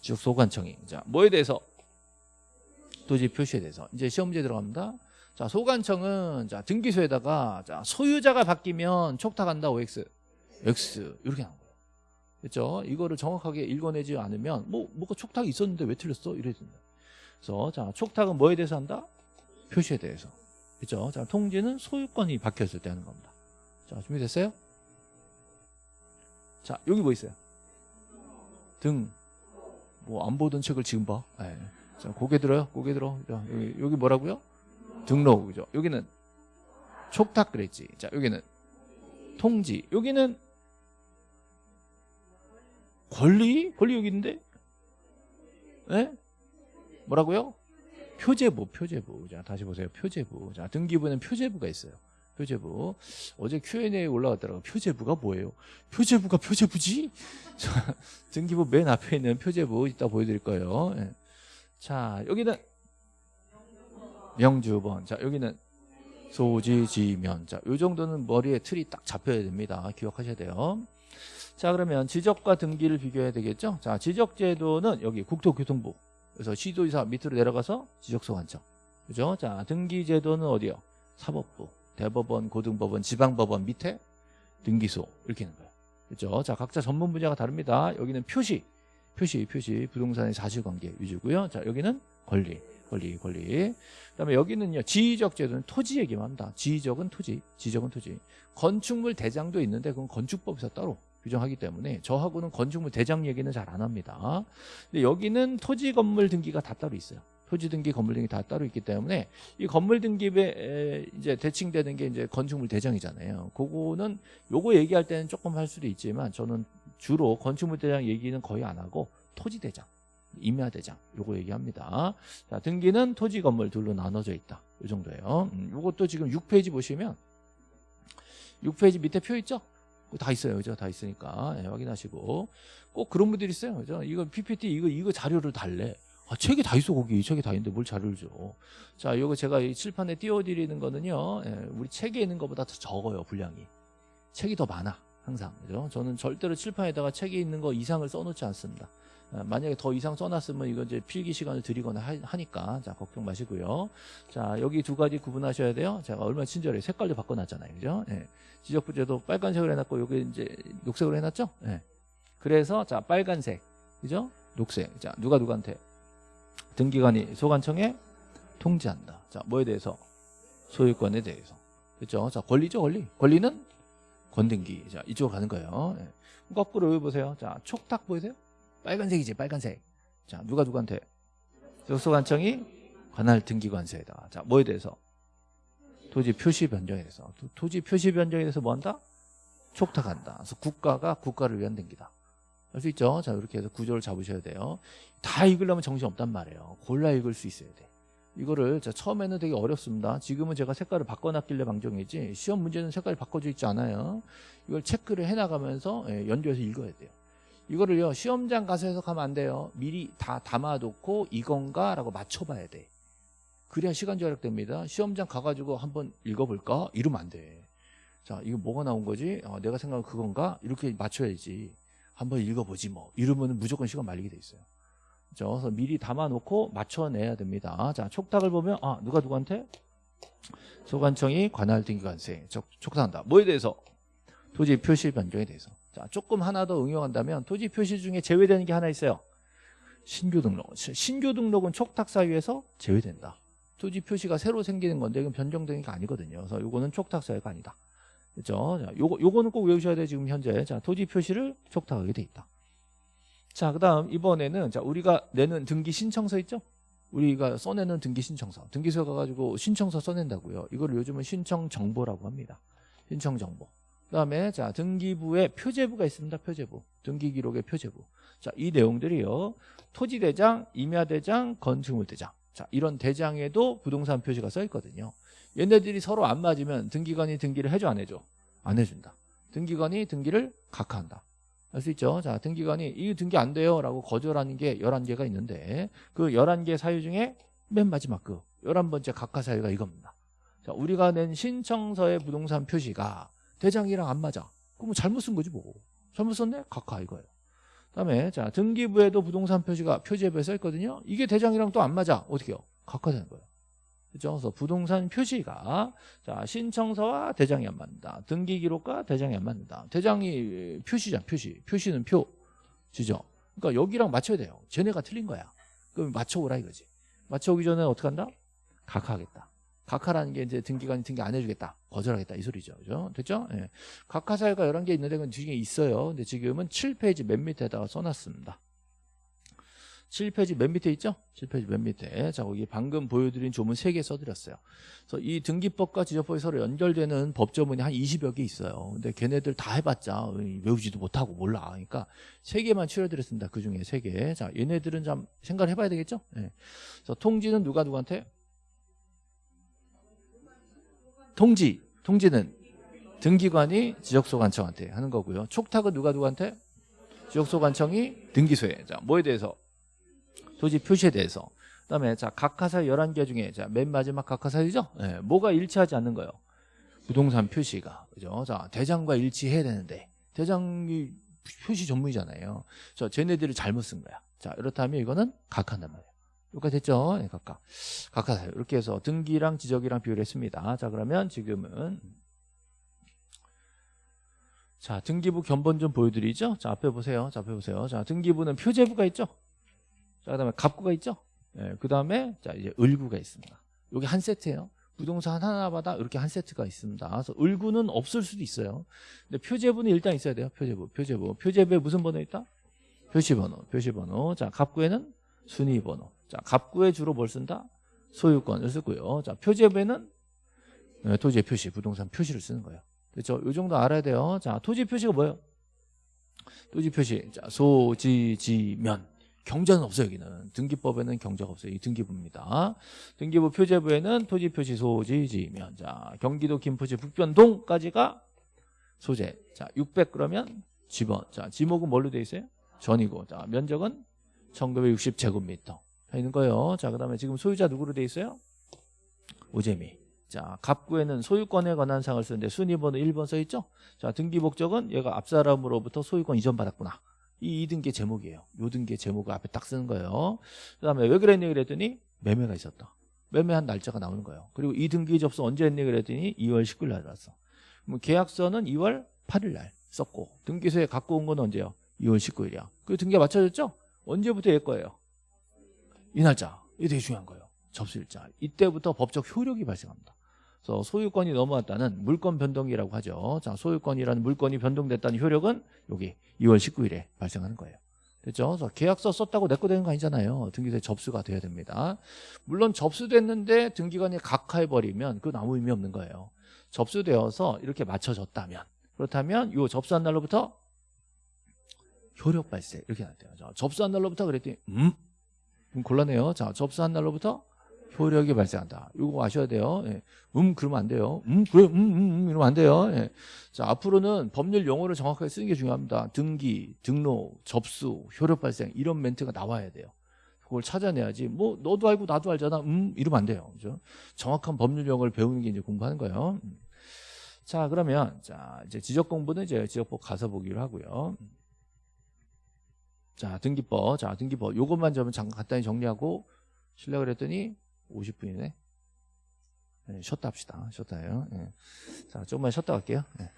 지역 소관청이. 자 뭐에 대해서? 토지 표시에 대해서. 이제 시험 문제 들어갑니다. 자 소관청은 자 등기소에다가 자 소유자가 바뀌면 촉탁한다 OX. X 이렇게 나온 거예요. 그렇죠? 이거를 정확하게 읽어내지 않으면 뭐 뭐가 촉탁이 있었는데 왜 틀렸어? 이래야 된다. 그래서 자 촉탁은 뭐에 대해서 한다? 표시에 대해서. 그렇죠? 자 통지는 소유권이 바뀌었을 때 하는 겁니다. 자 준비됐어요? 자 여기 뭐 있어요? 등. 뭐 안 보던 책을 지금 봐. 네. 자 고개 들어요. 고개 들어. 자, 여기, 여기 뭐라고요? 등록 그죠? 여기는 촉탁 그랬지. 자 여기는 통지. 여기는 권리? 권리 여기 있는데? 예? 뭐라고요? 표제부, 표제부. 자, 다시 보세요. 표제부. 자, 등기부는 표제부가 있어요. 표제부. 어제 Q&A 올라왔더라고요. 표제부가 뭐예요? 표제부가 표제부지? 자, 등기부 맨 앞에 있는 표제부 이따 보여드릴 거예요. 예. 자, 여기는 명주번. 자, 여기는 소지지면. 자, 요 정도는 머리에 틀이 딱 잡혀야 됩니다. 기억하셔야 돼요. 자 그러면 지적과 등기를 비교해야 되겠죠? 자 지적제도는 여기 국토교통부 그래서 시도지사 밑으로 내려가서 지적소관청 그죠? 자 등기제도는 어디요? 사법부 대법원 고등법원 지방법원 밑에 등기소 이렇게 있는 거예요. 그죠? 자 각자 전문 분야가 다릅니다. 여기는 표시 표시 표시 부동산의 사실관계 위주고요. 자 여기는 권리 권리 권리. 그다음에 여기는요 지적 제도는 토지 얘기만 합니다. 지적은 토지 지적은 토지. 건축물 대장도 있는데 그건 건축법에서 따로 규정하기 때문에 저하고는 건축물 대장 얘기는 잘 안 합니다. 근데 여기는 토지 건물 등기가 다 따로 있어요. 토지 등기, 건물 등기 다 따로 있기 때문에 이 건물 등기에 이제 대칭되는 게 이제 건축물 대장이잖아요. 그거는 요거 얘기할 때는 조금 할 수도 있지만 저는 주로 건축물 대장 얘기는 거의 안 하고 토지 대장, 임야 대장 요거 얘기합니다. 자, 등기는 토지 건물 둘로 나눠져 있다. 이 정도예요. 음, 요것도 지금 6페이지 보시면 6페이지 밑에 표 있죠? 다 있어요. 그죠? 다 있으니까 네, 확인하시고 꼭 그런 분들이 있어요. 그죠? 이거 PPT 이거 이거 자료를 달래. 아, 책이 다 있어 거기 책이 다 있는데 뭘 자료를 줘. 자, 이거 제가 이 칠판에 띄워드리는 거는요. 예, 우리 책에 있는 것보다 더 적어요 분량이. 책이 더 많아. 항상 그죠? 저는 절대로 칠판에다가 책에 있는 거 이상을 써놓지 않습니다. 아, 만약에 더 이상 써놨으면 이거 이제 필기 시간을 드리거나 하, 니까자 걱정 마시고요. 자 여기 두 가지 구분하셔야 돼요. 제가 얼마나 친절해 색깔도 바꿔놨잖아요, 그죠? 예. 지적 부재도 빨간색으로 해놨고 여기 이제 녹색으로 해놨죠? 예. 그래서 자 빨간색, 그죠? 녹색. 자 누가 누구한테 등기관이 소관청에 통지한다. 자 뭐에 대해서 소유권에 대해서 그렇죠? 자 권리죠, 권리. 권리는 권등기. 자 이쪽으로 가는 거예요. 예. 거꾸로 보세요. 자 촉탁 보이세요? 빨간색이지 빨간색. 자 누가 누구한테? 적소관청이 관할 등기관세에다가 자 뭐에 대해서? 토지 표시 변경에 대해서. 토- 토지 표시 변경에 대해서 뭐 한다? 촉탁한다. 그래서 국가가 국가를 위한 등기다. 할수 있죠? 자 이렇게 해서 구조를 잡으셔야 돼요. 다 읽으려면 정신 없단 말이에요. 골라 읽을 수 있어야 돼. 이거를 자, 처음에는 되게 어렵습니다. 지금은 제가 색깔을 바꿔놨길래 방정이지 시험 문제는 색깔이 바꿔져 있지 않아요. 이걸 체크를 해나가면서 예, 연주해서 읽어야 돼요 이거를요 시험장 가서 해석하면 안 돼요. 미리 다 담아놓고 이건가? 라고 맞춰봐야 돼. 그래야 시간 절약됩니다. 시험장 가가지고 한번 읽어볼까? 이러면 안돼자 이거 뭐가 나온 거지? 어, 내가 생각한 그건가? 이렇게 맞춰야지. 한번 읽어보지 뭐. 이러면 무조건 시간 말리게 돼 있어요. 그죠? 그래서 미리 담아놓고 맞춰내야 됩니다. 자 촉탁을 보면 아 누가 누구한테? 소관청이 관할 등기관세. 촉- 촉탁한다. 뭐에 대해서? 토지 표시 변경에 대해서 자 조금 하나 더 응용한다면 토지 표시 중에 제외되는 게 하나 있어요. 신규 등록. 신규 등록은 촉탁 사유에서 제외된다. 토지 표시가 새로 생기는 건데 이건 변경되는 게 아니거든요. 그래서 요거는 촉탁 사유가 아니다. 그렇죠? 자, 요거 요거는 꼭 외우셔야 돼요 지금 현재. 자 토지 표시를 촉탁하게 돼 있다. 자 그다음 이번에는 자 우리가 내는 등기 신청서 있죠? 우리가 써내는 등기 신청서. 등기소에 가가지고 신청서 써낸다고요. 이걸 요즘은 신청 정보라고 합니다. 신청 정보. 그 다음에 자 등기부에 표제부가 있습니다. 표제부 등기 기록의 표제부. 자 이 내용들이요 토지대장, 임야대장, 건축물대장. 자 이런 대장에도 부동산 표시가 써 있거든요. 얘네들이 서로 안 맞으면 등기관이 등기를 해줘 안 해줘? 안 해준다. 등기관이 등기를 각하한다. 알 수 있죠? 자 등기관이 이 등기 안 돼요 라고 거절하는 게 11개가 있는데 그 11개 사유 중에 맨 마지막 그 11번째 각하 사유가 이겁니다. 자 우리가 낸 신청서의 부동산 표시가 대장이랑 안 맞아. 그럼 잘못 쓴 거지 뭐. 잘못 썼네? 각하 이거예요. 그다음에 자 등기부에도 부동산 표시가 표지에부에 써 있거든요. 이게 대장이랑 또 안 맞아. 어떻게 해요? 각하되는 거예요. 그렇죠? 그래서 부동산 표시가 자 신청서와 대장이 안 맞는다. 등기 기록과 대장이 안 맞는다. 대장이 표시잖아. 표시. 표시는 표 지죠. 그러니까 여기랑 맞춰야 돼요. 쟤네가 틀린 거야. 그럼 맞춰오라 이거지. 맞춰오기 전에 어떻게 한다? 각하하겠다. 각하라는 게 이제 등기관이 등기 안 해주겠다. 거절하겠다. 이 소리죠. 그죠? 됐죠? 예. 각하 사유가 11개 있는데 그건 뒤에 있어요. 근데 지금은 7페이지 맨 밑에다가 써놨습니다. 7페이지 맨 밑에 있죠? 7페이지 맨 밑에. 자, 거기 방금 보여드린 조문 3개 써드렸어요. 그래서 이 등기법과 지적법이 서로 연결되는 법조문이 한 20여 개 있어요. 근데 걔네들 다 해봤자 외우지도 못하고 몰라. 그러니까 3개만 추려드렸습니다. 그 중에 3개. 자, 얘네들은 좀 생각을 해봐야 되겠죠? 예. 그래서 통지는 누가 누구한테? 통지. 통지는 등기관이 지적소관청한테 하는 거고요. 촉탁은 누가 누구한테? 지적소관청이 등기소에. 자, 뭐에 대해서? 토지 표시에 대해서. 그다음에 자, 각하사 11개 중에 자, 맨 마지막 각하사유죠? 예, 뭐가 일치하지 않는 거예요? 부동산 표시가. 그죠? 자, 대장과 일치해야 되는데 대장이 표시 전문이잖아요. 저 쟤네들이 잘못 쓴 거야. 자, 이렇다면 이거는 각하단 말이에요. 여기까지 됐죠? 네, 각하. 각하사유. 이렇게 해서 등기랑 지적이랑 비교를 했습니다. 자, 그러면 지금은 자, 등기부 견본 좀 보여드리죠? 자, 앞에 보세요. 자, 앞에 보세요. 자, 등기부는 표제부가 있죠? 자, 그 다음에 갑구가 있죠? 예, 그 다음에, 자, 이제 을구가 있습니다. 여기 한 세트예요. 부동산 하나마다 이렇게 한 세트가 있습니다. 그래서 을구는 없을 수도 있어요. 근데 표제부는 일단 있어야 돼요. 표제부, 표제부. 표제부에 무슨 번호 있다? 표시번호, 표시번호. 자, 갑구에는 순위번호. 자, 갑구에 주로 뭘 쓴다? 소유권을 쓰고요. 자, 표제부에는 예, 토지의 표시, 부동산 표시를 쓰는 거예요. 그렇죠? 이 정도 알아야 돼요. 자, 토지 표시가 뭐예요? 토지 표시. 자, 소지지면. 경자는 없어요, 여기는. 등기법에는 경자가 없어요. 이 등기부입니다. 등기부 표제부에는 토지 표시 소지지면. 자, 경기도 김포시 북변동까지가 소재. 자, 600 그러면 지번. 자, 지목은 뭘로 돼 있어요? 전이고. 자, 면적은 1960제곱미터. 있는 거예요. 자, 그 다음에 지금 소유자 누구로 돼 있어요? 오재미. 자, 갑구에는 소유권에 관한 사항을 쓰는데 순위번호 1번 써 있죠? 자, 등기 목적은 얘가 앞사람으로부터 소유권 이전 받았구나. 이 2등기 제목이에요. 요 등기 제목을 앞에 딱 쓰는 거예요. 그 다음에 왜 그랬니 그랬더니 매매가 있었다. 매매한 날짜가 나오는 거예요. 그리고 이 등기 접수 언제 했니 그랬더니 2월 19일 날 왔어. 그럼 계약서는 2월 8일 날 썼고 등기소에 갖고 온 건 언제요? 2월 19일이야. 그 등기가 맞춰졌죠? 언제부터 얘 거예요? 이 날짜. 이게 되게 중요한 거예요. 접수일자. 이때부터 법적 효력이 발생합니다. 그래서 소유권이 넘어왔다는 물권 변동이라고 하죠. 자, 소유권이라는 물건이 변동됐다는 효력은 여기 2월 19일에 발생하는 거예요. 됐죠? 그래서 계약서 썼다고 내 거 되는 거 아니잖아요. 등기소에 접수가 돼야 됩니다. 물론 접수됐는데 등기관이 각하해버리면 그건 아무 의미 없는 거예요. 접수되어서 이렇게 맞춰졌다면 그렇다면 이 접수한 날로부터 효력 발생 이렇게. 자, 접수한 날로부터 그랬더니 음? 좀 곤란해요. 자, 접수한 날로부터 효력이 발생한다. 이거 아셔야 돼요. 예. 음 그러면 안 돼요. 음 그래 음 음 음, 이러면 안 돼요. 예. 자 앞으로는 법률 용어를 정확하게 쓰는 게 중요합니다. 등기, 등록, 접수, 효력 발생 이런 멘트가 나와야 돼요. 그걸 찾아내야지. 뭐 너도 알고 나도 알잖아. 음 이러면 안 돼요. 그죠? 정확한 법률 용어를 배우는 게 이제 공부하는 거예요. 음. 자 그러면 자 이제 지적 공부는 이제 지적법 가서 보기로 하고요. 자 등기법, 자 등기법 요것만 좀 잠깐 간단히 정리하고 실력을 했더니 50분이네. 네, 쉬었다 합시다. 쉬었다요. 예. 자, 조금만 쉬었다 갈게요. 예.